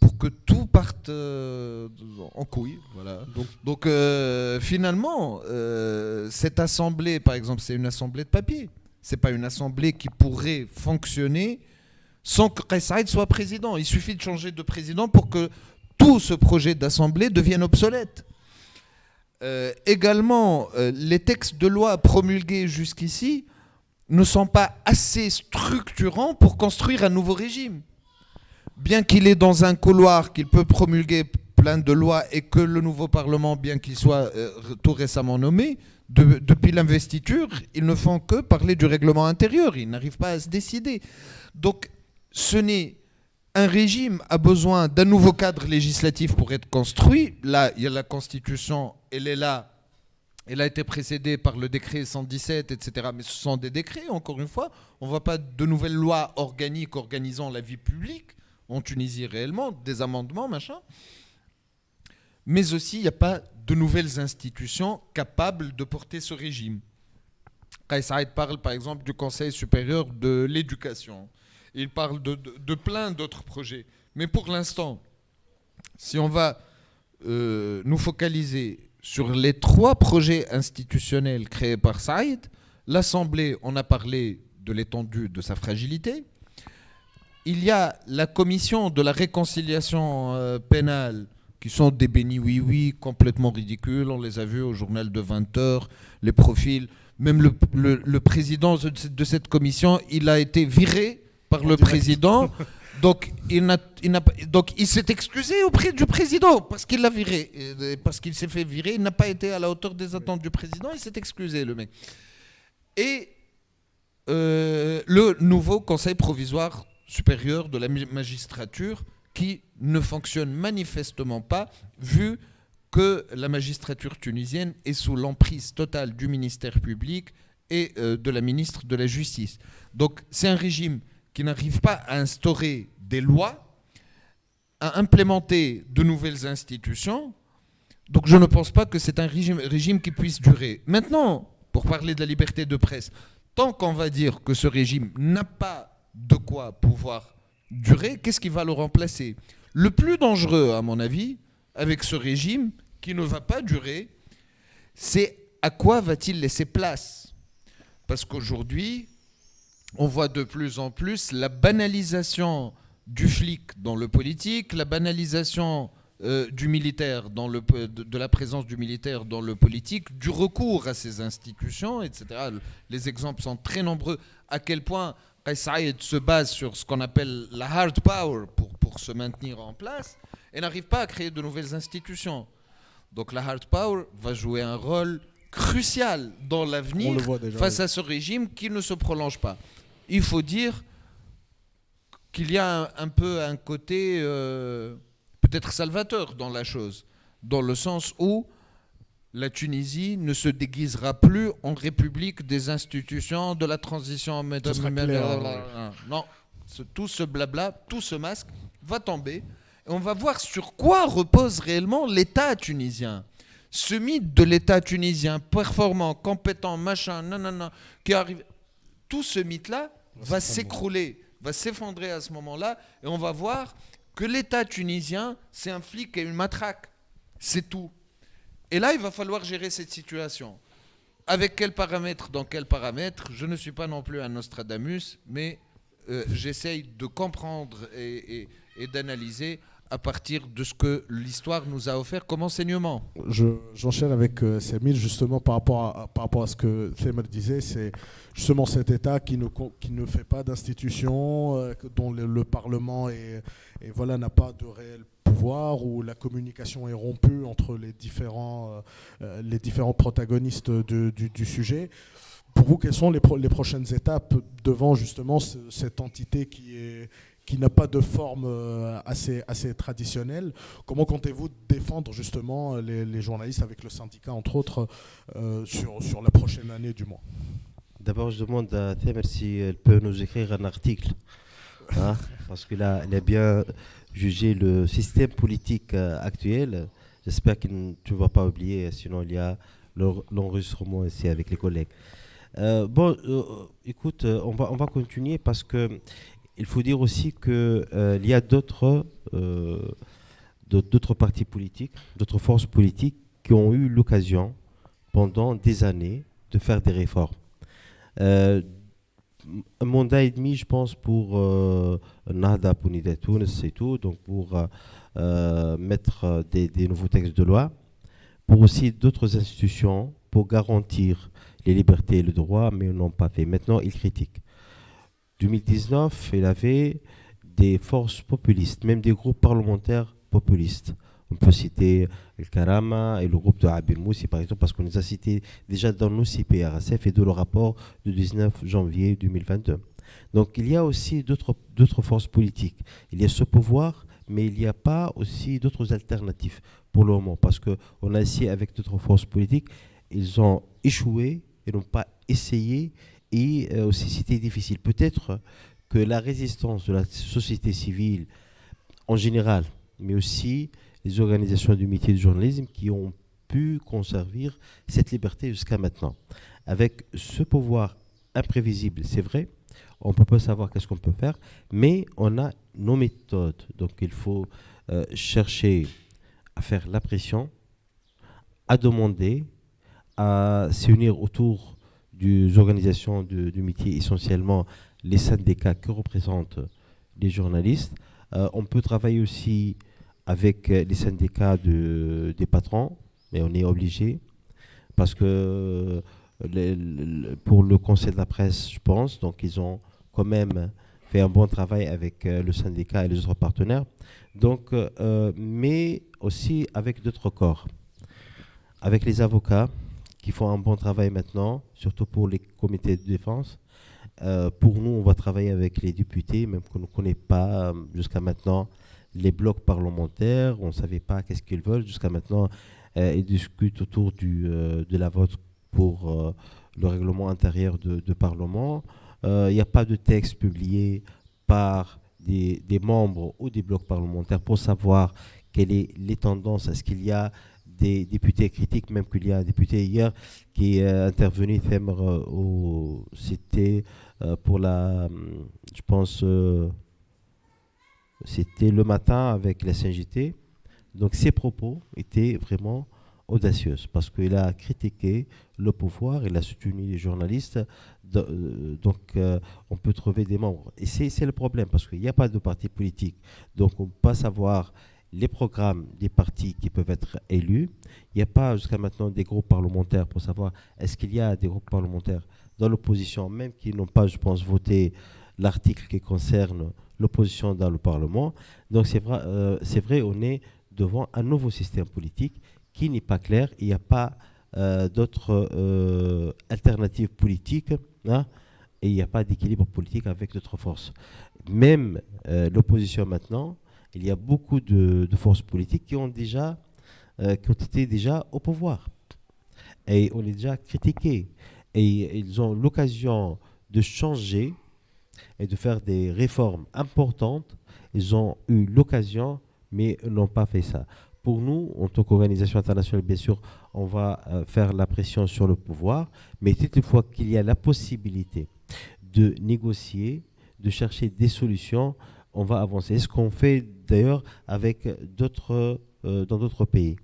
pour que tout parte euh, en couille. Voilà. Donc, euh, finalement, euh, cette assemblée, par exemple, c'est une assemblée de papier. C'est pas une assemblée qui pourrait fonctionner sans que Saïd soit président. Il suffit de changer de président pour que tout ce projet d'assemblée devienne obsolète. également, les textes de loi promulgués jusqu'ici ne sont pas assez structurants pour construire un nouveau régime. bien qu'il est dans un couloir, qu'il peut promulguer plein de lois et que le nouveau Parlement, bien qu'il soit euh, tout récemment nommé, depuis l'investiture, ils ne font que parler du règlement intérieur. Ils n'arrivent pas à se décider. Donc, ce n'est un régime a besoin d'un nouveau cadre législatif pour être construit. Là, il y a la Constitution, elle est là. Elle a été précédée par le décret 117, etc. Mais ce sont des décrets, encore une fois. On ne voit pas de nouvelles lois organiques organisant la vie publique en Tunisie réellement, des amendements, machin. Mais aussi, il n'y a pas de nouvelles institutions capables de porter ce régime. Kais parle par exemple du Conseil supérieur de l'éducation. Il parle de, plein d'autres projets. Mais pour l'instant, si on va euh, nous focaliser sur les trois projets institutionnels créés par Saïd, l'Assemblée, on a parlé de l'étendue de sa fragilité. Il y a la commission de la réconciliation euh, pénale qui sont des bénis oui-oui complètement ridicules. On les a vus au journal de 20 heures, les profils. Même le, président de cette commission, il a été viré par le président. Donc il, donc il s'est excusé auprès du président parce qu'il l'a viré, parce qu'il s'est fait virer. Il n'a pas été à la hauteur des attentes du président. Il s'est excusé, le mec. Et euh, le nouveau Conseil provisoire supérieur de la magistrature qui ne fonctionne manifestement pas, vu que la magistrature tunisienne est sous l'emprise totale du ministère public et euh, de la ministre de la Justice. Donc c'est un régime qui n'arrive pas à instaurer des lois, à implémenter de nouvelles institutions. Donc je ne pense pas que c'est un régime, régime qui puisse durer. Maintenant, pour parler de la liberté de presse, tant qu'on va dire que ce régime n'a pas de quoi pouvoir durer, qu'est-ce qui va le remplacer? Le plus dangereux, à mon avis, avec ce régime qui ne va pas durer, c'est à quoi va-t-il laisser place? Parce qu'aujourd'hui, on voit de plus en plus la banalisation du flic dans le politique, la banalisation euh, du militaire dans le, de, la présence du militaire dans le politique, du recours à ces institutions, etc. Les exemples sont très nombreux. À quel point Qais se base sur ce qu'on appelle la hard power pour, pour se maintenir en place et n'arrive pas à créer de nouvelles institutions. Donc la hard power va jouer un rôle crucial dans l'avenir face à ce régime qui ne se prolonge pas. Il faut dire qu'il y a un, peu un côté euh, peut-être salvateur dans la chose, dans le sens où la Tunisie ne se déguisera plus en république des institutions de la transition. Non, tout ce blabla, tout ce masque va tomber. Et on va voir sur quoi repose réellement l'État tunisien. Ce mythe de l'État tunisien, performant, compétent, machin, non, qui arrive, tout ce mythe-là va s'écrouler, va s'effondrer à ce moment-là, et on va voir que l'État tunisien, c'est un flic et une matraque. C'est tout. Et là, il va falloir gérer cette situation. Avec quels paramètres, dans quels paramètres Je ne suis pas non plus un Nostradamus, mais euh, j'essaye de comprendre et, d'analyser à partir de ce que l'histoire nous a offert comme enseignement. J'enchaîne avec euh, justement par rapport à, par rapport à ce que Semer disait, c'est justement cet État qui ne, qui ne fait pas d'institutions, euh, dont le, Parlement et voilà, n'a pas de réel pouvoir, où la communication est rompue entre les différents, euh, euh, les différents protagonistes du, sujet. Pour vous, quelles sont les, les prochaines étapes devant justement cette entité qui est qui n'a pas de forme euh, assez, assez traditionnelle. Comment comptez-vous défendre justement les, journalistes avec le syndicat, entre autres, sur, sur la prochaine année du mois D'abord, je demande à Thémer si elle peut nous écrire un article, hein, parce que là, elle est bien juger le système politique euh, actuel. J'espère que tu ne vas pas oublier, sinon il y a l'enregistrement ici avec les collègues. Euh, bon, euh, écoute, on va, on va continuer parce que il faut dire aussi qu'il il y a d'autres d'autres partis politiques, d'autres forces politiques qui ont eu l'occasion pendant des années de faire des réformes un mandat et demi, je pense, pour euh, Nahda c'est tout, donc pour euh, euh, mettre des, nouveaux textes de loi, pour aussi d'autres institutions, pour garantir les libertés et le droit, mais ils n'ont pas fait. Maintenant, ils critiquent. 2019, il avait des forces populistes, même des groupes parlementaires populistes. On peut citer le Karama et le groupe de Abir Moussi, par exemple, parce qu'on les a cités déjà dans nos CPRSF et de le rapport du 19 janvier 2022. Donc il y a aussi d'autres forces politiques. Il y a ce pouvoir, mais il n'y a pas aussi d'autres alternatives pour le moment, parce qu'on a essayé avec d'autres forces politiques, ils ont échoué, ils n'ont pas essayé, et euh, aussi c'était difficile. Peut-être que la résistance de la société civile en général, mais aussi les organisations du métier du journalisme qui ont pu conserver cette liberté jusqu'à maintenant. Avec ce pouvoir imprévisible, c'est vrai, on ne peut pas savoir qu'est-ce qu'on peut faire, mais on a nos méthodes. Donc il faut euh, chercher à faire la pression, à demander, à s'unir autour des organisations du métier, essentiellement les syndicats que représentent les journalistes. Euh, on peut travailler aussi avec les syndicats de, des patrons, mais on est obligé, parce que pour le Conseil de la presse, je pense, donc ils ont quand même fait un bon travail avec euh, le syndicat et les autres partenaires. Donc, euh, mais aussi avec d'autres corps, avec les avocats qui font un bon travail maintenant, surtout pour les comités de défense. Euh, pour nous, on va travailler avec les députés, même qu'on ne connaît pas jusqu'à maintenant les blocs parlementaires, on ne savait pas qu'est-ce qu'ils veulent. Jusqu'à maintenant, ils discutent autour du, de la vote pour le règlement intérieur de, de Parlement. Il n'y a pas de texte publié par des, membres ou des blocs parlementaires pour savoir quelles sont les tendances. Est-ce qu'il y a des députés critiques, même qu'il y a un député hier qui est intervenu, euh, c'était euh, pour la, je pense, euh, c'était le matin avec la CNJT. Donc ses propos étaient vraiment audacieuse parce qu'il a critiqué le pouvoir, il a soutenu les journalistes. Euh, donc, euh, on peut trouver des membres. Et c'est le problème parce qu'il n'y a pas de parti politique. Donc, on ne peut pas savoir les programmes des partis qui peuvent être élus. Il n'y a pas jusqu'à maintenant des groupes parlementaires pour savoir est-ce qu'il y a des groupes parlementaires dans l'opposition, même qui n'ont pas, je pense, voté l'article qui concerne l'opposition dans le Parlement. Donc c'est vrai, euh, vrai, on est devant un nouveau système politique qui n'est pas clair. Il n'y a pas euh, d'autres euh, alternatives politiques hein, et il n'y a pas d'équilibre politique avec d'autres forces. Même euh, l'opposition maintenant, il y a beaucoup de, forces politiques qui ont déjà qui ont été déjà au pouvoir et on les déjà critiqués et ils ont l'occasion de changer et de faire des réformes importantes. Ils ont eu l'occasion, mais n'ont pas fait ça. Pour nous, en tant qu'organisation internationale, bien sûr, on va euh, faire la pression sur le pouvoir, mais toutefois qu'il y a la possibilité de négocier, de chercher des solutions, on va avancer. Ce qu'on fait d'ailleurs avec d'autres, euh, dans d'autres pays.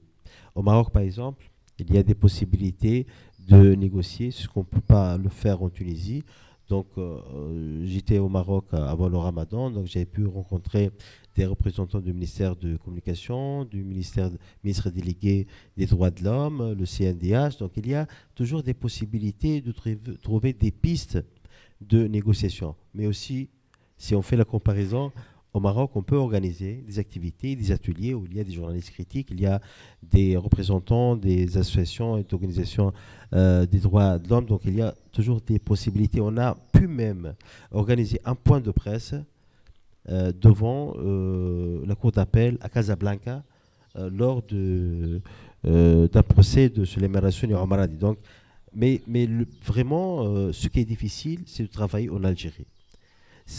Au Maroc, par exemple, il y a des possibilités de négocier, ce qu'on ne peut pas le faire en Tunisie. Donc, euh, j'étais au Maroc avant le ramadan, donc j'ai pu rencontrer des représentants du ministère de Communication, du ministère ministre délégué des droits de l'homme, le CNDH. Donc il y a toujours des possibilités de trouver des pistes de négociation. Mais aussi, si on fait la comparaison, au Maroc, on peut organiser des activités, des ateliers où il y a des journalistes critiques, il y a des représentants des associations et d'organisations euh, des droits de l'homme. Donc il y a toujours des possibilités. On a pu même organiser un point de presse euh, devant euh, la cour d'appel à Casablanca euh, lors d'un procès de Suleiman Rassoun et Donc, mais vraiment, ce qui est difficile, c'est de travailler en Algérie.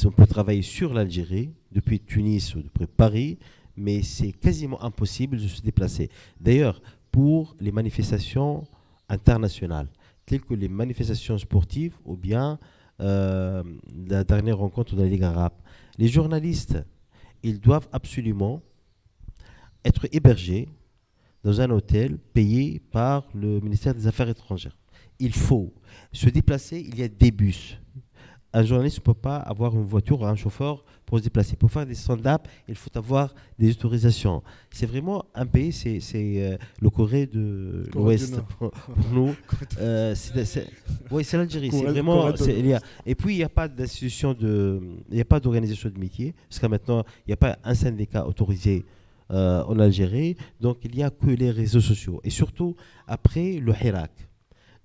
On peut travailler sur l'Algérie, depuis Tunis ou depuis Paris, mais c'est quasiment impossible de se déplacer. D'ailleurs, pour les manifestations internationales, telles que les manifestations sportives ou bien la dernière rencontre de la Ligue arabe, les journalistes, ils doivent absolument être hébergés dans un hôtel payé par le ministère des Affaires étrangères. Il faut se déplacer, il y a des bus un journaliste ne peut pas avoir une voiture ou un chauffeur pour se déplacer. Pour faire des stand-up, il faut avoir des autorisations. C'est vraiment un pays, c'est euh, le Corée de l'Ouest pour, nous. Euh, oui, c'est l'Algérie. C'est vraiment. et puis, il n'y a pas d'institution de. Il n'y a pas d'organisation de métier. Parce que maintenant, il n'y a pas un syndicat autorisé euh, en Algérie. Donc, il n'y a que les réseaux sociaux. Et surtout, après le Hirak.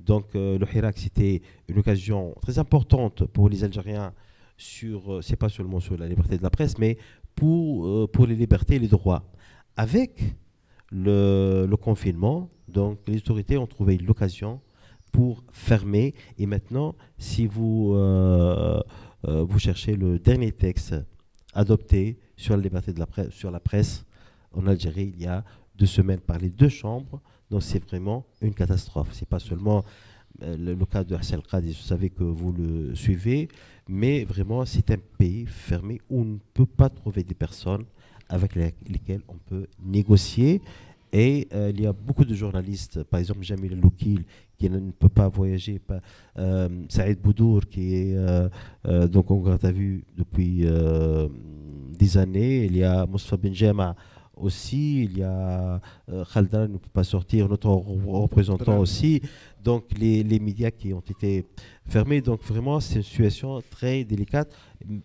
Donc, le Hirak, c'était une occasion très importante pour les Algériens sur, euh, c'est pas seulement sur la liberté de la presse, mais pour, euh, pour les libertés et les droits. Avec le, le confinement, donc les autorités ont trouvé l'occasion pour fermer. Et maintenant, si vous, euh, vous cherchez le dernier texte adopté sur la liberté de la presse, sur la presse en Algérie, il y a deux semaines par les deux chambres. Donc c'est vraiment une catastrophe. C'est pas seulement le, cas de Hassan Qadi, vous savez que vous le suivez, mais vraiment, c'est un pays fermé où on ne peut pas trouver des personnes avec lesquelles on peut négocier. Et euh, il y a beaucoup de journalistes, par exemple Jamil Loukil, qui ne, peut pas voyager, pas, euh, Saïd Boudour, qui est euh, donc en garde à vue depuis des années. Il y a Moustapha Benjama aussi, il y a Khaldan ne peut pas sortir, notre représentant aussi donc les, les, médias qui ont été fermés. Donc vraiment, c'est une situation très délicate.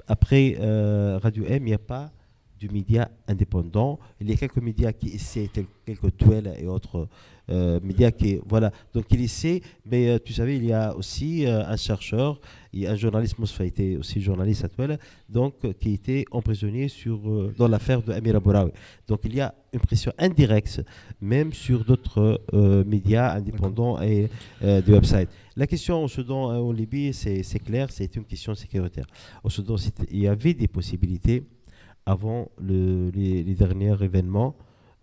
Après euh, Radio M, il n'y a pas de médias indépendants. Il y a quelques médias qui essaient, quelques toiles et autres euh, médias qui, voilà. Donc il essaie, mais euh, tu savais, il y a aussi un chercheur, a un journaliste, Moussa été aussi journaliste à toile, donc qui était emprisonné sur, dans l'affaire de Amir Abouraoui. Donc il y a une pression indirecte, même sur d'autres médias indépendants et des websites. La question au Soudan, en Libye, c'est clair, c'est une question sécuritaire. Au Soudan, il y avait des possibilités avant les, derniers événements.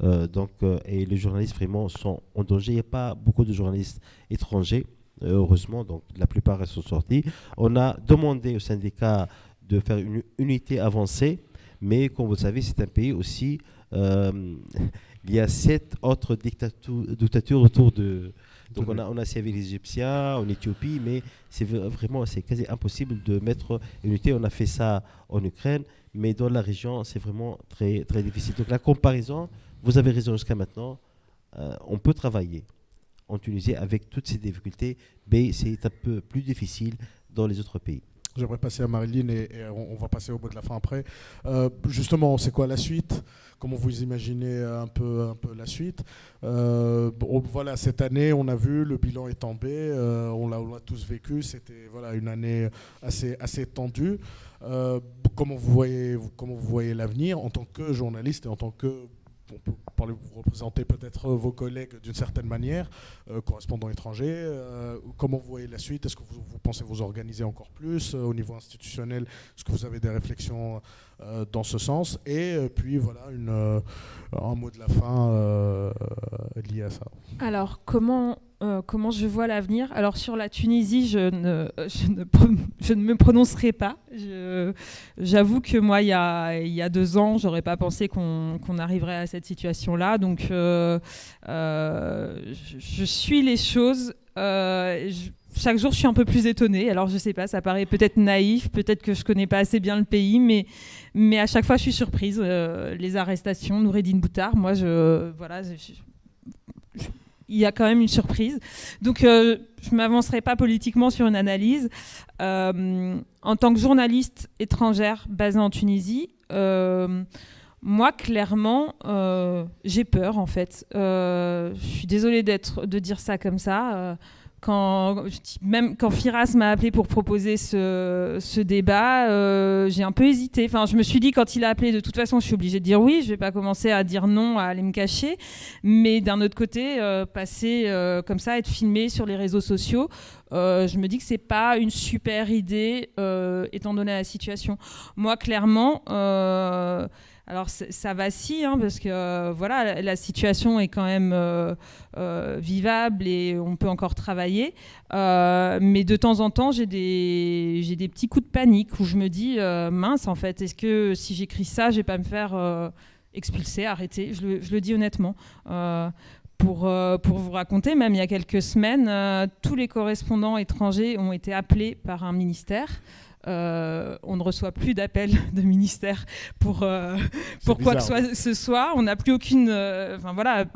Euh, donc, euh, et les journalistes vraiment sont en danger. Il n'y a pas beaucoup de journalistes étrangers, euh, heureusement, donc la plupart sont sortis. On a demandé au syndicat de faire une unité avancée, mais comme vous savez, c'est un pays aussi. il y a sept autres dictatures autour de. Donc on a, on a servi les Égyptiens en Éthiopie, mais c'est vraiment c'est quasi impossible de mettre une unité. On a fait ça en Ukraine mais dans la région, c'est vraiment très, très difficile. Donc la comparaison, vous avez raison jusqu'à maintenant, euh, on peut travailler en Tunisie avec toutes ces difficultés, mais c'est un peu plus difficile dans les autres pays. J'aimerais passer à Marilyn et, on, va passer au bout de la fin après. Euh, justement, c'est quoi la suite? Comment vous imaginez un peu, la suite? Euh, Voilà, cette année, on a vu, le bilan est tombé, on l'a tous vécu, c'était voilà, une année assez, assez tendue. Euh, comment vous voyez l'avenir en tant que journaliste et en tant que on peut vous représenter peut-être vos collègues d'une certaine manière, euh, correspondants étrangers. Euh, comment vous voyez la suite? Est-ce que vous, pensez vous organiser encore plus au niveau institutionnel? Est-ce que vous avez des réflexions dans ce sens Et puis voilà, une, un mot de la fin lié à ça. Alors, comment euh, comment je vois l'avenir? Alors sur la Tunisie, je ne, je ne, me prononcerai pas. J'avoue que moi, il y a, il y a deux ans, j'aurais pas pensé qu'on arriverait à cette situation-là. Donc euh, euh, je, suis les choses. Chaque jour, je suis un peu plus étonnée. Alors, je sais pas, ça paraît peut-être naïf, peut-être que je connais pas assez bien le pays, mais, mais à chaque fois, je suis surprise. les arrestations, Noureddin Boutard, moi, je, voilà, il y a quand même une surprise. Donc, euh, je m'avancerai pas politiquement sur une analyse. Euh, en tant que journaliste étrangère basée en Tunisie, euh, moi, clairement, j'ai peur, en fait. je suis désolée de dire ça comme ça quand, même quand Firas m'a appelé pour proposer ce, débat, euh, j'ai un peu hésité. Enfin, je me suis dit, quand il a appelé, de toute façon, je suis obligée de dire oui. Je ne vais pas commencer à dire non, à aller me cacher. Mais d'un autre côté, euh, passer euh, comme ça, être filmé sur les réseaux sociaux, je me dis que c'est pas une super idée, étant donné la situation. Moi, clairement alors ça vacille hein, parce que euh, voilà, la, situation est quand même euh, euh, vivable et on peut encore travailler. mais de temps en temps, j'ai des, j'ai des petits coups de panique où je me dis mince en fait, est-ce que si j'écris ça, je vais pas me faire expulser, arrêter? Je le, je le, dis honnêtement. Pour, pour, vous raconter, même il y a quelques semaines, tous les correspondants étrangers ont été appelés par un ministère on ne reçoit plus d'appels de ministère pour, pour quoi que ce soit. On n'a plus aucune. Enfin voilà,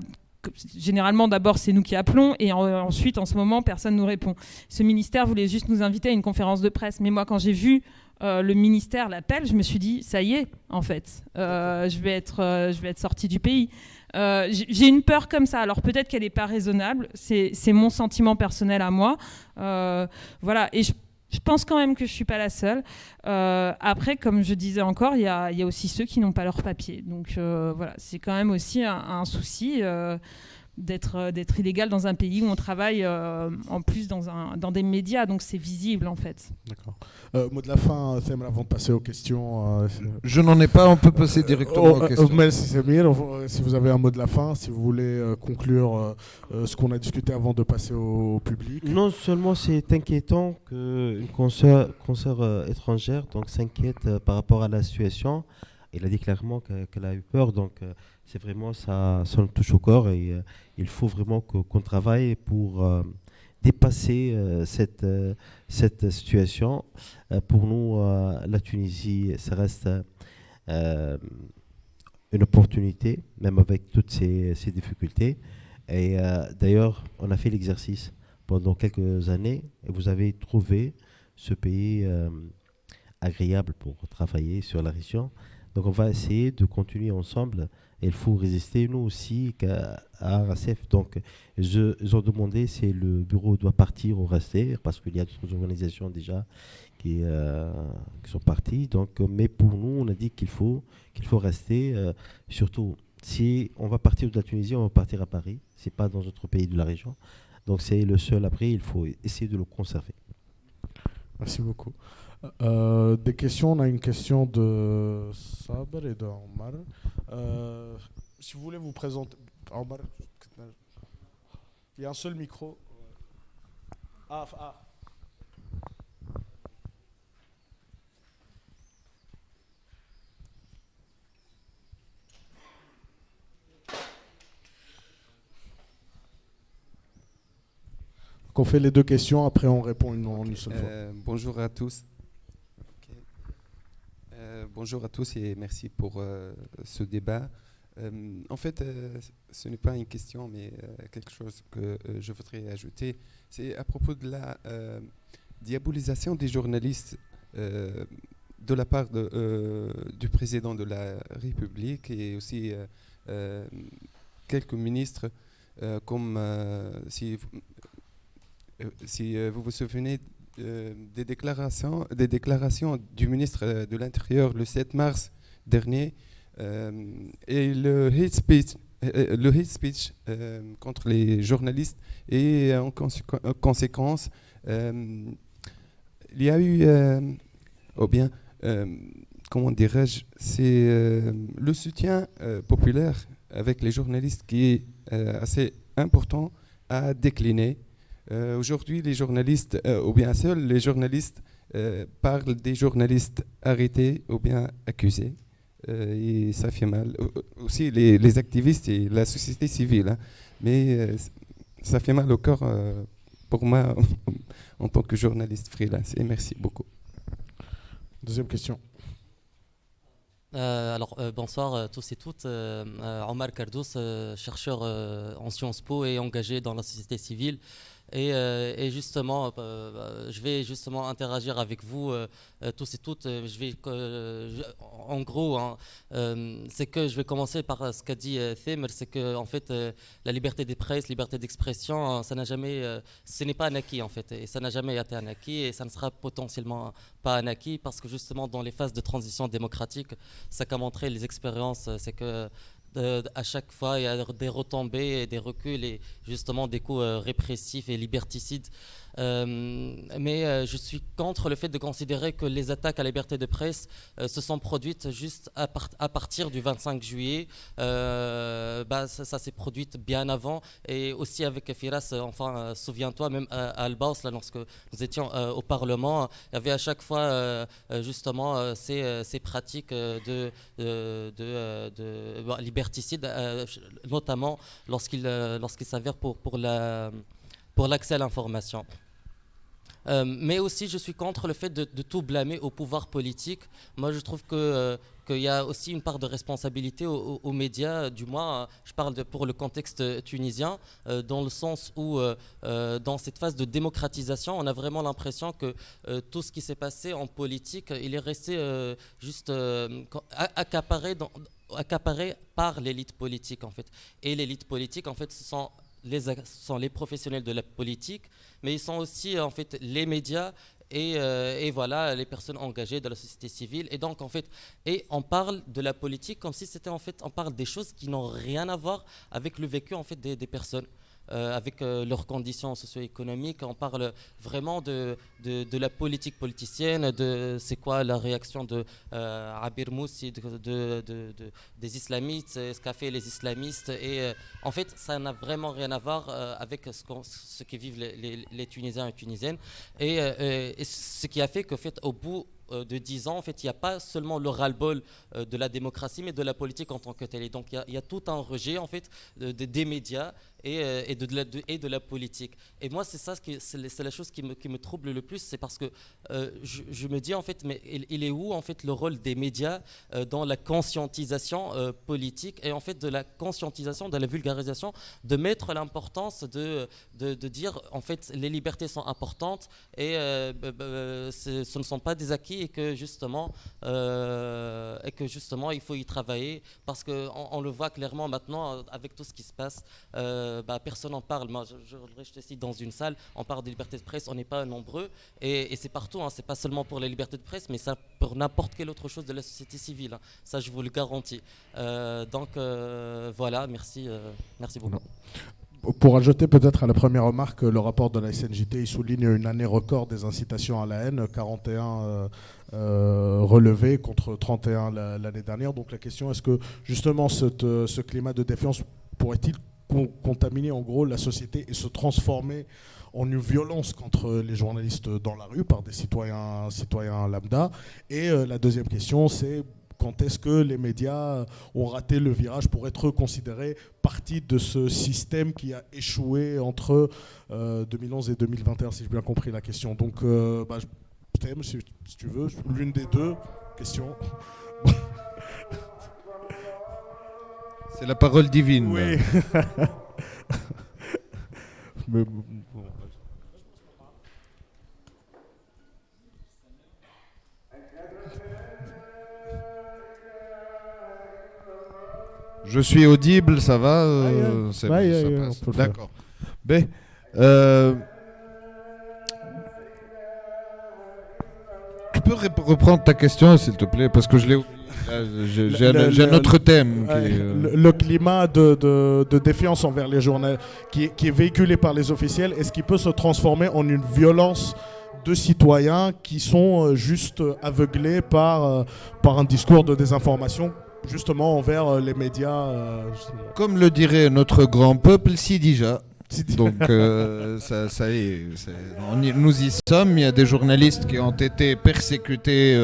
généralement d'abord c'est nous qui appelons et ensuite en ce moment personne nous répond. Ce ministère voulait juste nous inviter à une conférence de presse, mais moi quand j'ai vu euh, le ministère l'appel, je me suis dit ça y est en fait, euh, je vais être euh, je vais être sortie du pays. j'ai une peur comme ça. Alors peut-être qu'elle n'est pas raisonnable. C'est mon sentiment personnel à moi. voilà et je je pense quand même que je ne suis pas la seule. Euh, après, comme je disais encore, il y, a, aussi ceux qui n'ont pas leur papier. Donc euh, voilà, c'est quand même aussi un, souci. Euh, d'être d'être illégal dans un pays où on travaille euh, en plus dans, un, dans des médias, donc c'est visible en fait. D'accord. Euh, mot de la fin, Thème, avant de passer aux questions. Euh, Je n'en ai pas, on peut passer directement aux questions. Mais si si vous avez un mot de la fin, si vous voulez conclure ce qu'on a discuté avant de passer au public. Non seulement c'est inquiétant qu'une consoeur, consoeur étrangère donc s'inquiète par rapport à la situation. Il a dit clairement qu'elle a eu peur, donc c'est vraiment ça, ça nous touche au corps et euh, il faut vraiment qu'on travaille pour euh, dépasser euh, cette, cette situation. pour nous, la Tunisie, ça reste une opportunité, même avec toutes ces, ces difficultés. Et d'ailleurs, on a fait l'exercice pendant quelques années et vous avez trouvé ce pays agréable pour travailler sur la région. Donc on va essayer de continuer ensemble il faut résister, nous aussi, à RSF. Donc, je, ils ont demandé si le bureau doit partir ou rester, parce qu'il y a d'autres organisations déjà qui, euh, sont parties. Donc, mais pour nous, on a dit qu'il faut, faut rester. Euh, surtout, si on va partir de la Tunisie, on va partir à Paris. C'est pas dans d'autres pays de la région. Donc, c'est le seul. Après, il faut essayer de le conserver. Merci beaucoup. Euh, des questions, on a une question de Saber et de. Euh, si vous voulez vous présenter. Il y a un seul micro. Ah, ah. on fait les deux questions, après on répond une seule fois. Euh, bonjour à tous. Euh, bonjour à tous et merci pour euh, ce débat. Euh, en fait, ce n'est pas une question, mais quelque chose que je voudrais ajouter. C'est à propos de la diabolisation des journalistes de la part du président de la République et aussi quelques ministres, comme si, vous vous souvenez des, déclarations, des déclarations du ministre euh, de l'Intérieur le 7 mars dernier euh, et le hate speech, le hate speech contre les journalistes et en, conséquence, il y a eu, ou bien, comment dirais-je, c'est le soutien populaire avec les journalistes qui est assez important à décliner euh, aujourd'hui, les journalistes, euh, ou bien seuls les journalistes, euh, parlent des journalistes arrêtés ou bien accusés. et ça fait mal. Aussi les, activistes et la société civile. Hein. Mais ça fait mal au corps pour moi en tant que journaliste freelance. Et merci beaucoup. Deuxième question. alors, bonsoir à tous et toutes. Omar Kardous, chercheur en Sciences Po et engagé dans la société civile. Euh, et, justement, euh, euh, je vais justement interagir avec vous tous et toutes. En gros, hein, c'est que je vais commencer par ce qu'a dit Thimer, c'est que en fait, la liberté des presse, liberté d'expression, hein, ça n'a jamais, ce n'est pas un acquis en fait, et ça n'a jamais été un acquis, et ça ne sera potentiellement pas un acquis parce que justement dans les phases de transition démocratique, ça qu'a montré les expériences, c'est que à chaque fois, il y a des retombées et des reculs et justement des coups euh, répressifs et liberticides euh, mais euh, je suis contre le fait de considérer que les attaques à la liberté de presse euh, se sont produites juste à, à, partir du 25 juillet. Bah, ça, s'est produit bien avant et aussi avec Firas, enfin, souviens-toi, même à, Albaus, là, lorsque nous étions au Parlement, il y avait à chaque fois justement ces, ces, pratiques de, bah, liberticide, notamment lorsqu'il lorsqu'il s'avère pour, pour la pour l'accès à l'information. Euh, mais aussi, je suis contre le fait de, tout blâmer au pouvoir politique. Moi, je trouve que euh, qu'il y a aussi une part de responsabilité aux, médias, du moins, je parle pour le contexte tunisien, euh, dans le sens où, dans cette phase de démocratisation, on a vraiment l'impression que tout ce qui s'est passé en politique, il est resté juste accaparé, par l'élite politique, en fait. Et l'élite politique, en fait, ce sont les, sont les professionnels de la politique, mais ils sont aussi en fait les médias et, euh, et, voilà les personnes engagées de la société civile. Et donc en fait, et on parle de la politique comme si c'était en fait, on parle des choses qui n'ont rien à voir avec le vécu en fait des personnes. Euh, avec euh, leurs conditions socio-économiques. On parle vraiment de, de, la politique politicienne, de c'est quoi la réaction de euh, Abir Moussi, de, des islamistes, ce qu'a fait les islamistes. Et en fait, ça n'a vraiment rien à voir avec ce, que vivent les, Tunisiens et Tunisiennes. Et, ce qui a fait qu'au fait, au bout de 10 ans, en fait, il n'y a pas seulement le ras-le-bol euh, de la démocratie, mais de la politique en tant que telle. Et donc, il y, a tout un rejet, en fait, des médias et, euh, et, de, la, et de la politique. Et moi, c'est ça, c'est la chose qui me, qui me, trouble le plus, c'est parce que je, me dis, en fait, mais il, est où, en fait, le rôle des médias dans la conscientisation politique et, en fait, de la conscientisation, de la vulgarisation, de mettre l'importance de, de, dire, en fait, les libertés sont importantes et ce ne sont pas des acquis et que justement, euh, et que justement il faut y travailler parce qu'on on le voit clairement maintenant avec tout ce qui se passe. Euh, bah, personne n'en parle. Moi, je, je, ici dans une salle, on parle des libertés de presse, on n'est pas nombreux et, c'est partout. Hein, c'est pas seulement pour les libertés de presse, mais ça pour n'importe quelle autre chose de la société civile. Hein. Ça, je vous le garantis. Euh, donc voilà, merci, merci beaucoup. Pour ajouter peut-être à la première remarque, le rapport de la SNJT souligne une année record des incitations à la haine, 41 euh, euh, relevés contre 31 l'année dernière. Donc la question, est-ce que justement euh, ce climat de défiance pourrait-il contaminer en gros la société et se transformer en une violence contre les journalistes dans la rue par des citoyens, citoyens lambda? Et la deuxième question, c'est quand est-ce que les médias ont raté le virage pour être considérés partie de ce système qui a échoué entre 2011 euh, et 2021, si j'ai bien compris la question. Donc, euh, bah, je t'aime, si, tu veux, l'une des deux questions. C'est la parole divine. Oui. Mais, Je suis audible, ça va euh, D'accord. Ben, euh, tu peux reprendre ta question, s'il te plaît, parce que je l'ai. J'ai un, autre thème. Euh, le, climat de, défiance envers les journaux qui, qui est véhiculé par les officiels, est-ce qu'il peut se transformer en une violence de citoyens qui sont juste aveuglés par, par un discours de désinformation? Justement envers euh, les médias. Euh, Comme le dirait notre grand peuple, si déjà. Donc euh, ça, ça est, nous y sommes. Il y a des journalistes qui ont été persécutés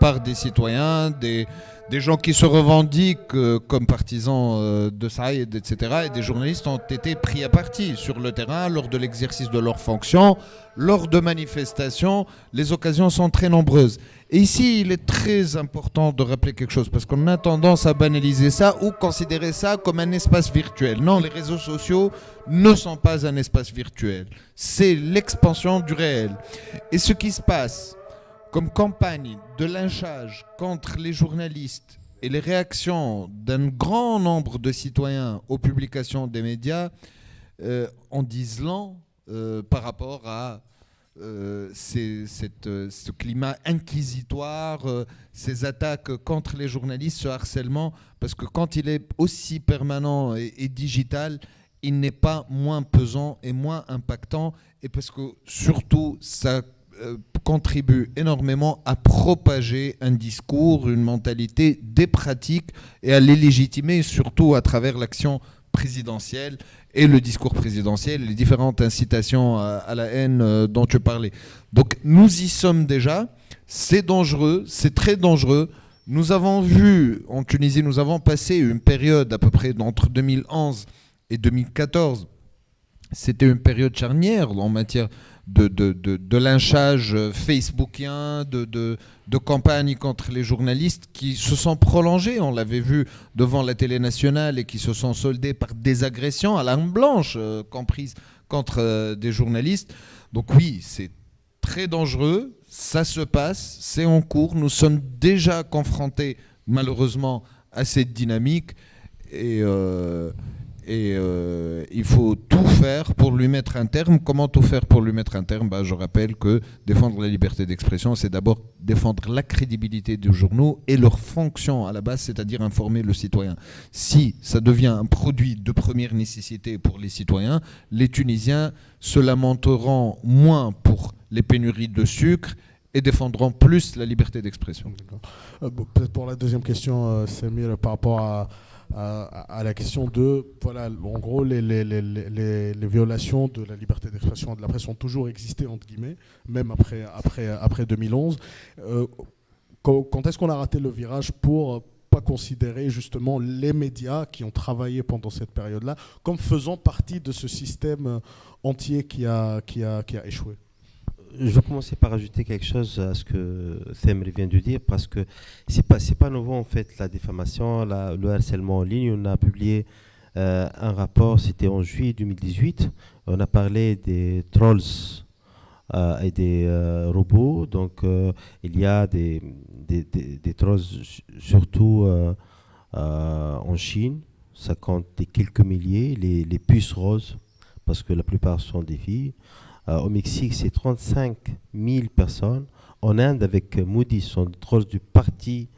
par des citoyens, des, des gens qui se revendiquent comme partisans de Saïd, etc. Et des journalistes ont été pris à partie sur le terrain lors de l'exercice de leurs fonctions, lors de manifestations. Les occasions sont très nombreuses. Et ici, il est très important de rappeler quelque chose, parce qu'on a tendance à banaliser ça ou considérer ça comme un espace virtuel. Non, les réseaux sociaux ne sont pas un espace virtuel. C'est l'expansion du réel. Et ce qui se passe comme campagne de lynchage contre les journalistes et les réactions d'un grand nombre de citoyens aux publications des médias euh, en disent euh, par rapport à euh, euh, ce climat inquisitoire, euh, ces attaques contre les journalistes, ce harcèlement, parce que quand il est aussi permanent et, digital, il n'est pas moins pesant et moins impactant, et parce que surtout, ça contribue énormément à propager un discours, une mentalité, des pratiques, et à les légitimer, surtout à travers l'action présidentielle et le discours présidentiel, les différentes incitations à, la haine euh, dont tu parlais. Donc nous y sommes déjà, c'est dangereux, c'est très dangereux. Nous avons vu en Tunisie, nous avons passé une période à peu près entre 2011 et 2014. C'était une période charnière en matière de, de, de, lynchage facebookien, de, de, de campagne contre les journalistes qui se sont prolongées. On l'avait vu devant la télé nationale et qui se sont soldées par des agressions à l'arme blanche euh, comprises contre euh, des journalistes. Donc oui, c'est très dangereux, ça se passe, c'est en cours, nous sommes déjà confrontés malheureusement à cette dynamique et... Euh, et euh, il faut tout faire pour lui mettre un terme. Comment tout faire pour lui mettre un terme? Bah, Je rappelle que défendre la liberté d'expression, c'est d'abord défendre la crédibilité des journaux et leur fonction à la base, c'est-à-dire informer le citoyen. Si ça devient un produit de première nécessité pour les citoyens, les Tunisiens se lamenteront moins pour les pénuries de sucre et défendront plus la liberté d'expression. Euh, peut-être pour la deuxième question, euh, Samir, par rapport à à, la question de, voilà, en gros, les, les, les, les violations de la liberté d'expression de la presse ont toujours existé, entre guillemets, même après, après, après 2011. Euh, quand, est-ce qu'on a raté le virage pour pas considérer justement les médias qui ont travaillé pendant cette période-là comme faisant partie de ce système entier qui a, qui a, qui a échoué? Je vais commencer par ajouter quelque chose à ce que Themri vient de dire, parce que c'est pas pas nouveau en fait la diffamation, le harcèlement en ligne. On a publié euh, un rapport, c'était en juillet 2018. On a parlé des trolls euh, et des euh, robots. Donc il y a des, des, trolls surtout en Chine. Ça compte des quelques milliers, les, les puces roses, parce que la plupart sont des filles. Euh, au Mexique, c'est 35 000 personnes. En Inde, avec Moody, son troll du parti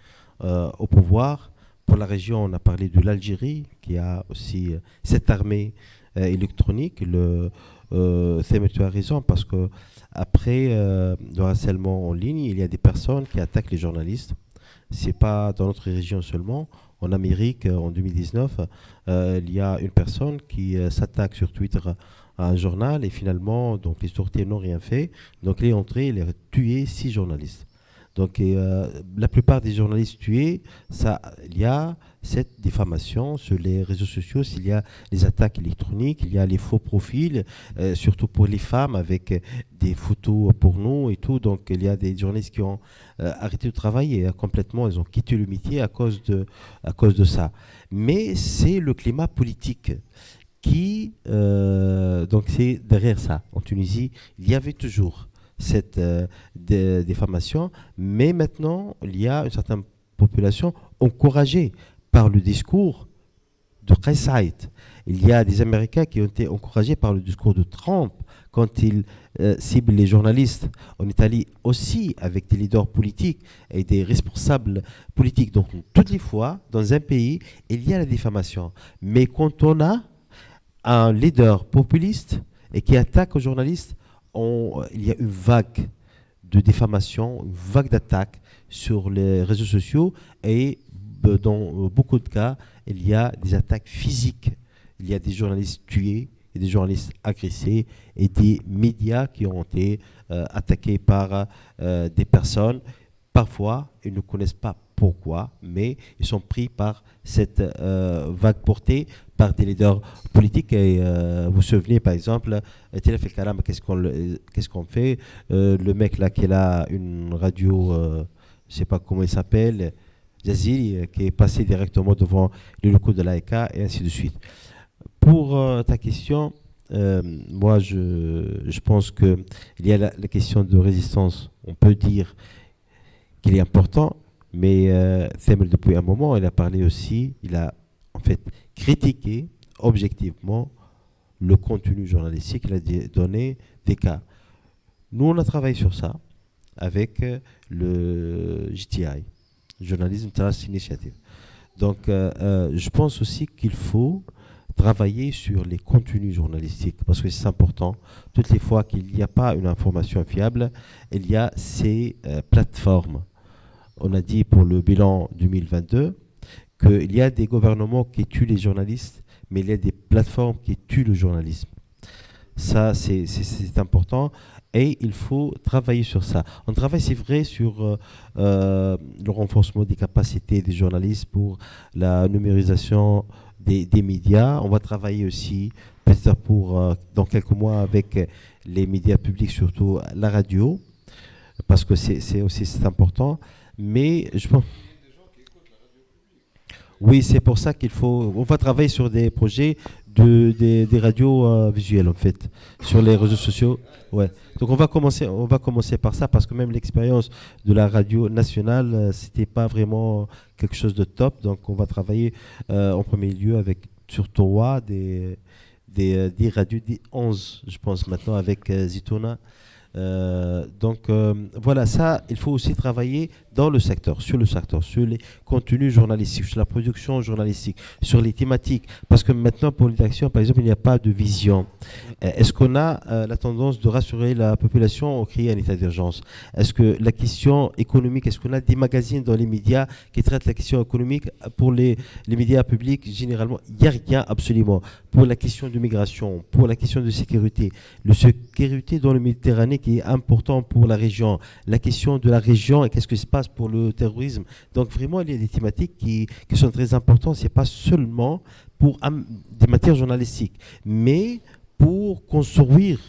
euh, au pouvoir. Pour la région, on a parlé de l'Algérie, qui a aussi euh, cette armée électronique. Le, tu as raison, parce que après le harcèlement en ligne, il y a des personnes qui attaquent les journalistes. C'est pas dans notre région seulement. En Amérique, en 2019, il y a une personne qui s'attaque sur Twitter un journal et finalement, donc les sorties n'ont rien fait. Donc il est entré, il a tué six journalistes. Donc euh, la plupart des journalistes tués, ça, il y a cette diffamation sur les réseaux sociaux, s'il y a les attaques électroniques, il y a les faux profils, euh, surtout pour les femmes avec des photos pour nous et tout. Donc il y a des journalistes qui ont euh, arrêté de travailler complètement, ils ont quitté le métier à cause de, à cause de ça. Mais c'est le climat politique qui, euh, donc c'est derrière ça. En Tunisie, il y avait toujours cette euh, mais maintenant, il y a une certaine population encouragée par le discours de Kaysaït. Il y a des Américains qui ont été encouragés par le discours de Trump quand il euh, cible les journalistes en Italie aussi avec des leaders politiques et des responsables politiques. Donc, toutes les fois, dans un pays, il y a la diffamation. Mais quand on a un leader populiste et qui attaque aux journalistes, il y a une vague de diffamation, une vague d'attaques sur les réseaux sociaux et euh, dans euh, beaucoup de cas, il y a des attaques physiques. Il y a des journalistes tués, et des journalistes agressés et des médias qui ont été euh, attaqués par des personnes. Parfois, ils ne connaissent pas pourquoi, mais ils sont pris par cette vague portée par des leaders politiques. Et euh, vous vous souvenez, par exemple, qu'est-ce qu'on qu'est-ce qu'on fait euh, Le mec là qui là, une radio, euh, je ne sais pas comment il s'appelle, Jazili, qui est passé directement devant les locaux de l'AECA et ainsi de suite. Pour ta question, moi je, je pense qu'il y a la, question de résistance. On peut dire qu'il est important, mais euh, depuis un moment, il a parlé aussi, il a en fait critiquer objectivement le contenu journalistique qu'il a donné des cas. Nous, on a travaillé sur ça avec euh, le JTI, Journalism Trust Initiative. Donc, euh, euh, je pense aussi qu'il faut travailler sur les contenus journalistiques parce que c'est important. Toutes les fois qu'il n'y a pas une information fiable, il y a ces plateformes. On a dit pour le bilan 2022, qu'il y a des gouvernements qui tuent les journalistes, mais il y a des plateformes qui tuent le journalisme. Ça, c'est important et il faut travailler sur ça. On travaille, c'est vrai, sur euh, euh, le renforcement des capacités des journalistes pour la numérisation des, médias. On va travailler aussi, peut-être pour euh, dans quelques mois, avec les médias publics, surtout la radio, parce que c'est aussi important. Mais je pense. Oui, c'est pour ça qu'il faut. On va travailler sur des projets de, des, radios euh, visuelles, en fait, sur les réseaux sociaux. Ouais. Donc on va commencer, on va commencer par ça parce que même l'expérience de la radio nationale, euh, c'était pas vraiment quelque chose de top. Donc on va travailler euh, en premier lieu avec sur Torah des des, des radios des 11, je pense maintenant avec Zitona. Donc voilà, ça, il faut aussi travailler dans le secteur, sur le secteur, sur les contenus journalistiques, sur la production journalistique, sur les thématiques. Parce que maintenant, pour l'élection, par exemple, il n'y a pas de vision. Euh, Est-ce qu'on a euh, la tendance de rassurer la population au créer un état d'urgence? Est-ce que la question économique, est-ce qu'on a des magazines dans les médias qui traitent la question économique? Pour les, les médias publics, généralement, il n'y a rien absolument. Pour la question de migration, pour la question de sécurité, le sécurité dans le Méditerranée qui est important pour la région, la question de la région et qu'est-ce qui se passe pour le terrorisme. Donc vraiment, il y a des thématiques qui, qui sont très importantes. C'est pas seulement pour des matières journalistiques, mais pour construire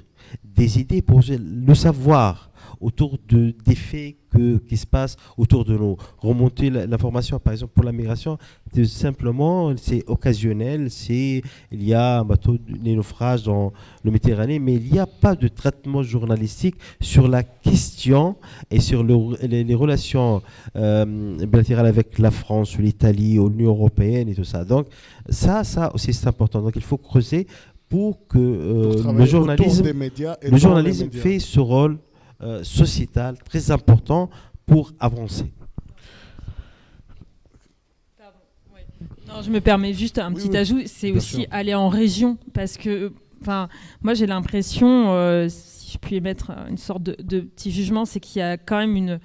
des idées, pour le savoir autour de, des faits que, qui se passent autour de nous. Remonter l'information, par exemple, pour la migration, c'est simplement, c'est occasionnel, c'est, il y a un bateau de naufrage dans le Méditerranée, mais il n'y a pas de traitement journalistique sur la question et sur le- les, les relations euh, bilatérales avec la France, l'Italie, l'Union européenne et tout ça. Donc, ça, ça aussi, c'est important. Donc, il faut creuser pour que euh, le journalisme des médias et le journalisme fait ce rôle euh, sociétal très important pour avancer. Non, je me permets juste un Oui, petit oui, ajout, c'est aussi sûr. aller en région parce que, enfin, moi j'ai l'impression, euh, si je puis émettre une sorte de, de petit jugement, c'est qu'il y a quand même une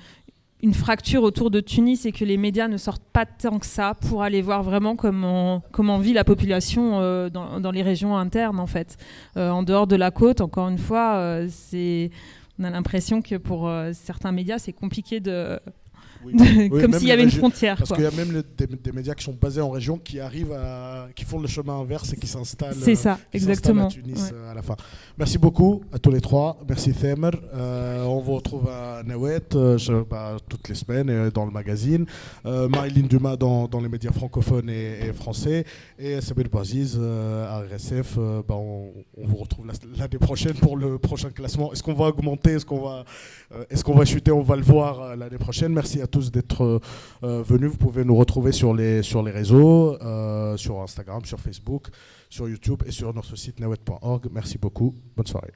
une fracture autour de Tunis et que les médias ne sortent pas tant que ça pour aller voir vraiment comment, comment vit la population euh, dans, dans les régions internes en fait. Euh, en dehors de la côte, encore une fois, c'est on a l'impression que pour euh, certains médias c'est compliqué de, Oui. de- Oui, comme s'il y avait une frontière. Parce qu'il y a même le- des, des médias qui sont basés en région qui arrivent à. qui font le chemin inverse et qui s'installent. C'est ça, exactement. À Tunis Ouais. euh, à la fin. Merci beaucoup à tous les trois. Merci Themer. Euh, on vous retrouve à Nawet euh, bah, toutes les semaines euh, dans le magazine. Marilyn Dumas dans, dans les médias francophones et, et français. Et Sabir Baziz à RSF. Bah, on, on vous retrouve la- l'année prochaine pour le prochain classement. Est-ce qu'on va augmenter? Est-ce qu'on va, est-ce qu'on va chuter? On va le voir l'année prochaine. Merci à tous d'être euh, euh, venus. Vous pouvez nous retrouver sur les, sur les réseaux, euh, sur Instagram, sur Facebook, sur YouTube et sur notre site nawet.org. Merci beaucoup. Bonne soirée.